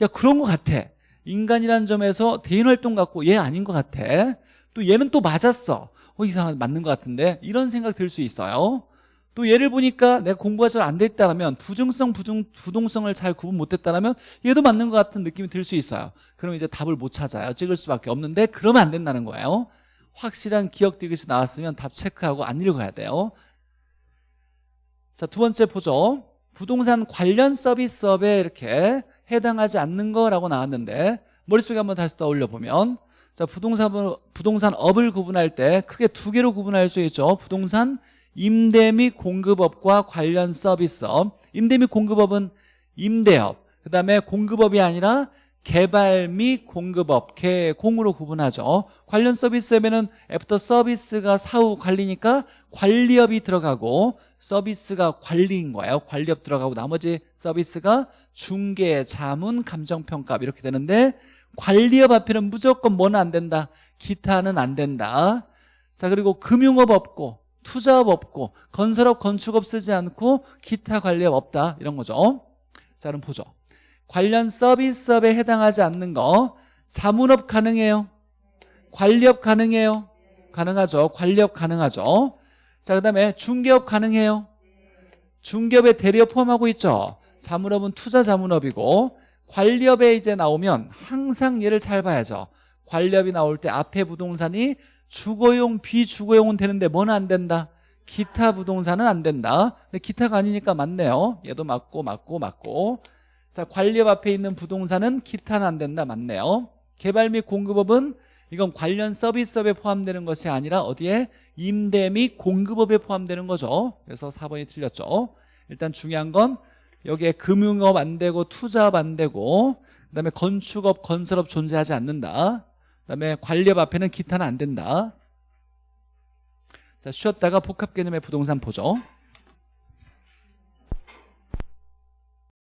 야 그런 것 같아. 인간이라는 점에서 대인활동 같고 얘 아닌 것 같아. 또 얘는 또 맞았어. 어 이상한 맞는 것 같은데? 이런 생각 들 수 있어요 또 얘를 보니까 내가 공부가 잘 안 됐다면 부중성 부중, 부동성을 잘 구분 못했다면 얘도 맞는 것 같은 느낌이 들 수 있어요. 그럼 이제 답을 못 찾아요. 찍을 수밖에 없는데 그러면 안 된다는 거예요. 확실한 기억 디귿이 나왔으면 답 체크하고 안 읽어야 돼요. 자 두 번째 보죠. 부동산 관련 서비스업에 이렇게 해당하지 않는 거라고 나왔는데 머릿속에 한번 다시 떠올려 보면 자 부동산 부동산업을 구분할 때 크게 두 개로 구분할 수 있죠. 부동산 임대 및 공급업과 관련 서비스업. 임대 및 공급업은 임대업. 그 다음에 공급업이 아니라 개발 및 공급업, 개공으로 구분하죠. 관련 서비스업에는 애프터 서비스가 사후 관리니까 관리업이 들어가고 서비스가 관리인 거예요. 관리업 들어가고 나머지 서비스가 중개, 자문, 감정평가 이렇게 되는데 관리업 앞에는 무조건 뭐는 안 된다. 기타는 안 된다. 자 그리고 금융업 없고 투자업 없고 건설업, 건축업 쓰지 않고 기타 관리업 없다 이런 거죠. 자 그럼 보죠. 관련 서비스업에 해당하지 않는 거 자문업 가능해요? 관리업 가능해요? 가능하죠. 관리업 가능하죠. 자, 그 다음에 중개업 가능해요? 중개업에 대리업 포함하고 있죠. 자문업은 투자 자문업이고 관리업에 이제 나오면 항상 얘를 잘 봐야죠. 관리업이 나올 때 앞에 부동산이 주거용, 비주거용은 되는데 뭐는 안 된다? 기타 부동산은 안 된다. 근데 기타가 아니니까 맞네요. 얘도 맞고 맞고 맞고. 자, 관리업 앞에 있는 부동산은 기타는 안 된다. 맞네요. 개발 및 공급업은 이건 관련 서비스업에 포함되는 것이 아니라 어디에 임대 및 공급업에 포함되는 거죠 그래서 4번이 틀렸죠 일단 중요한 건 여기에 금융업 안 되고 투자업 안 되고 그 다음에 건축업, 건설업 존재하지 않는다 그 다음에 관리업 앞에는 기타는 안 된다. 자 쉬었다가 복합 개념의 부동산 보죠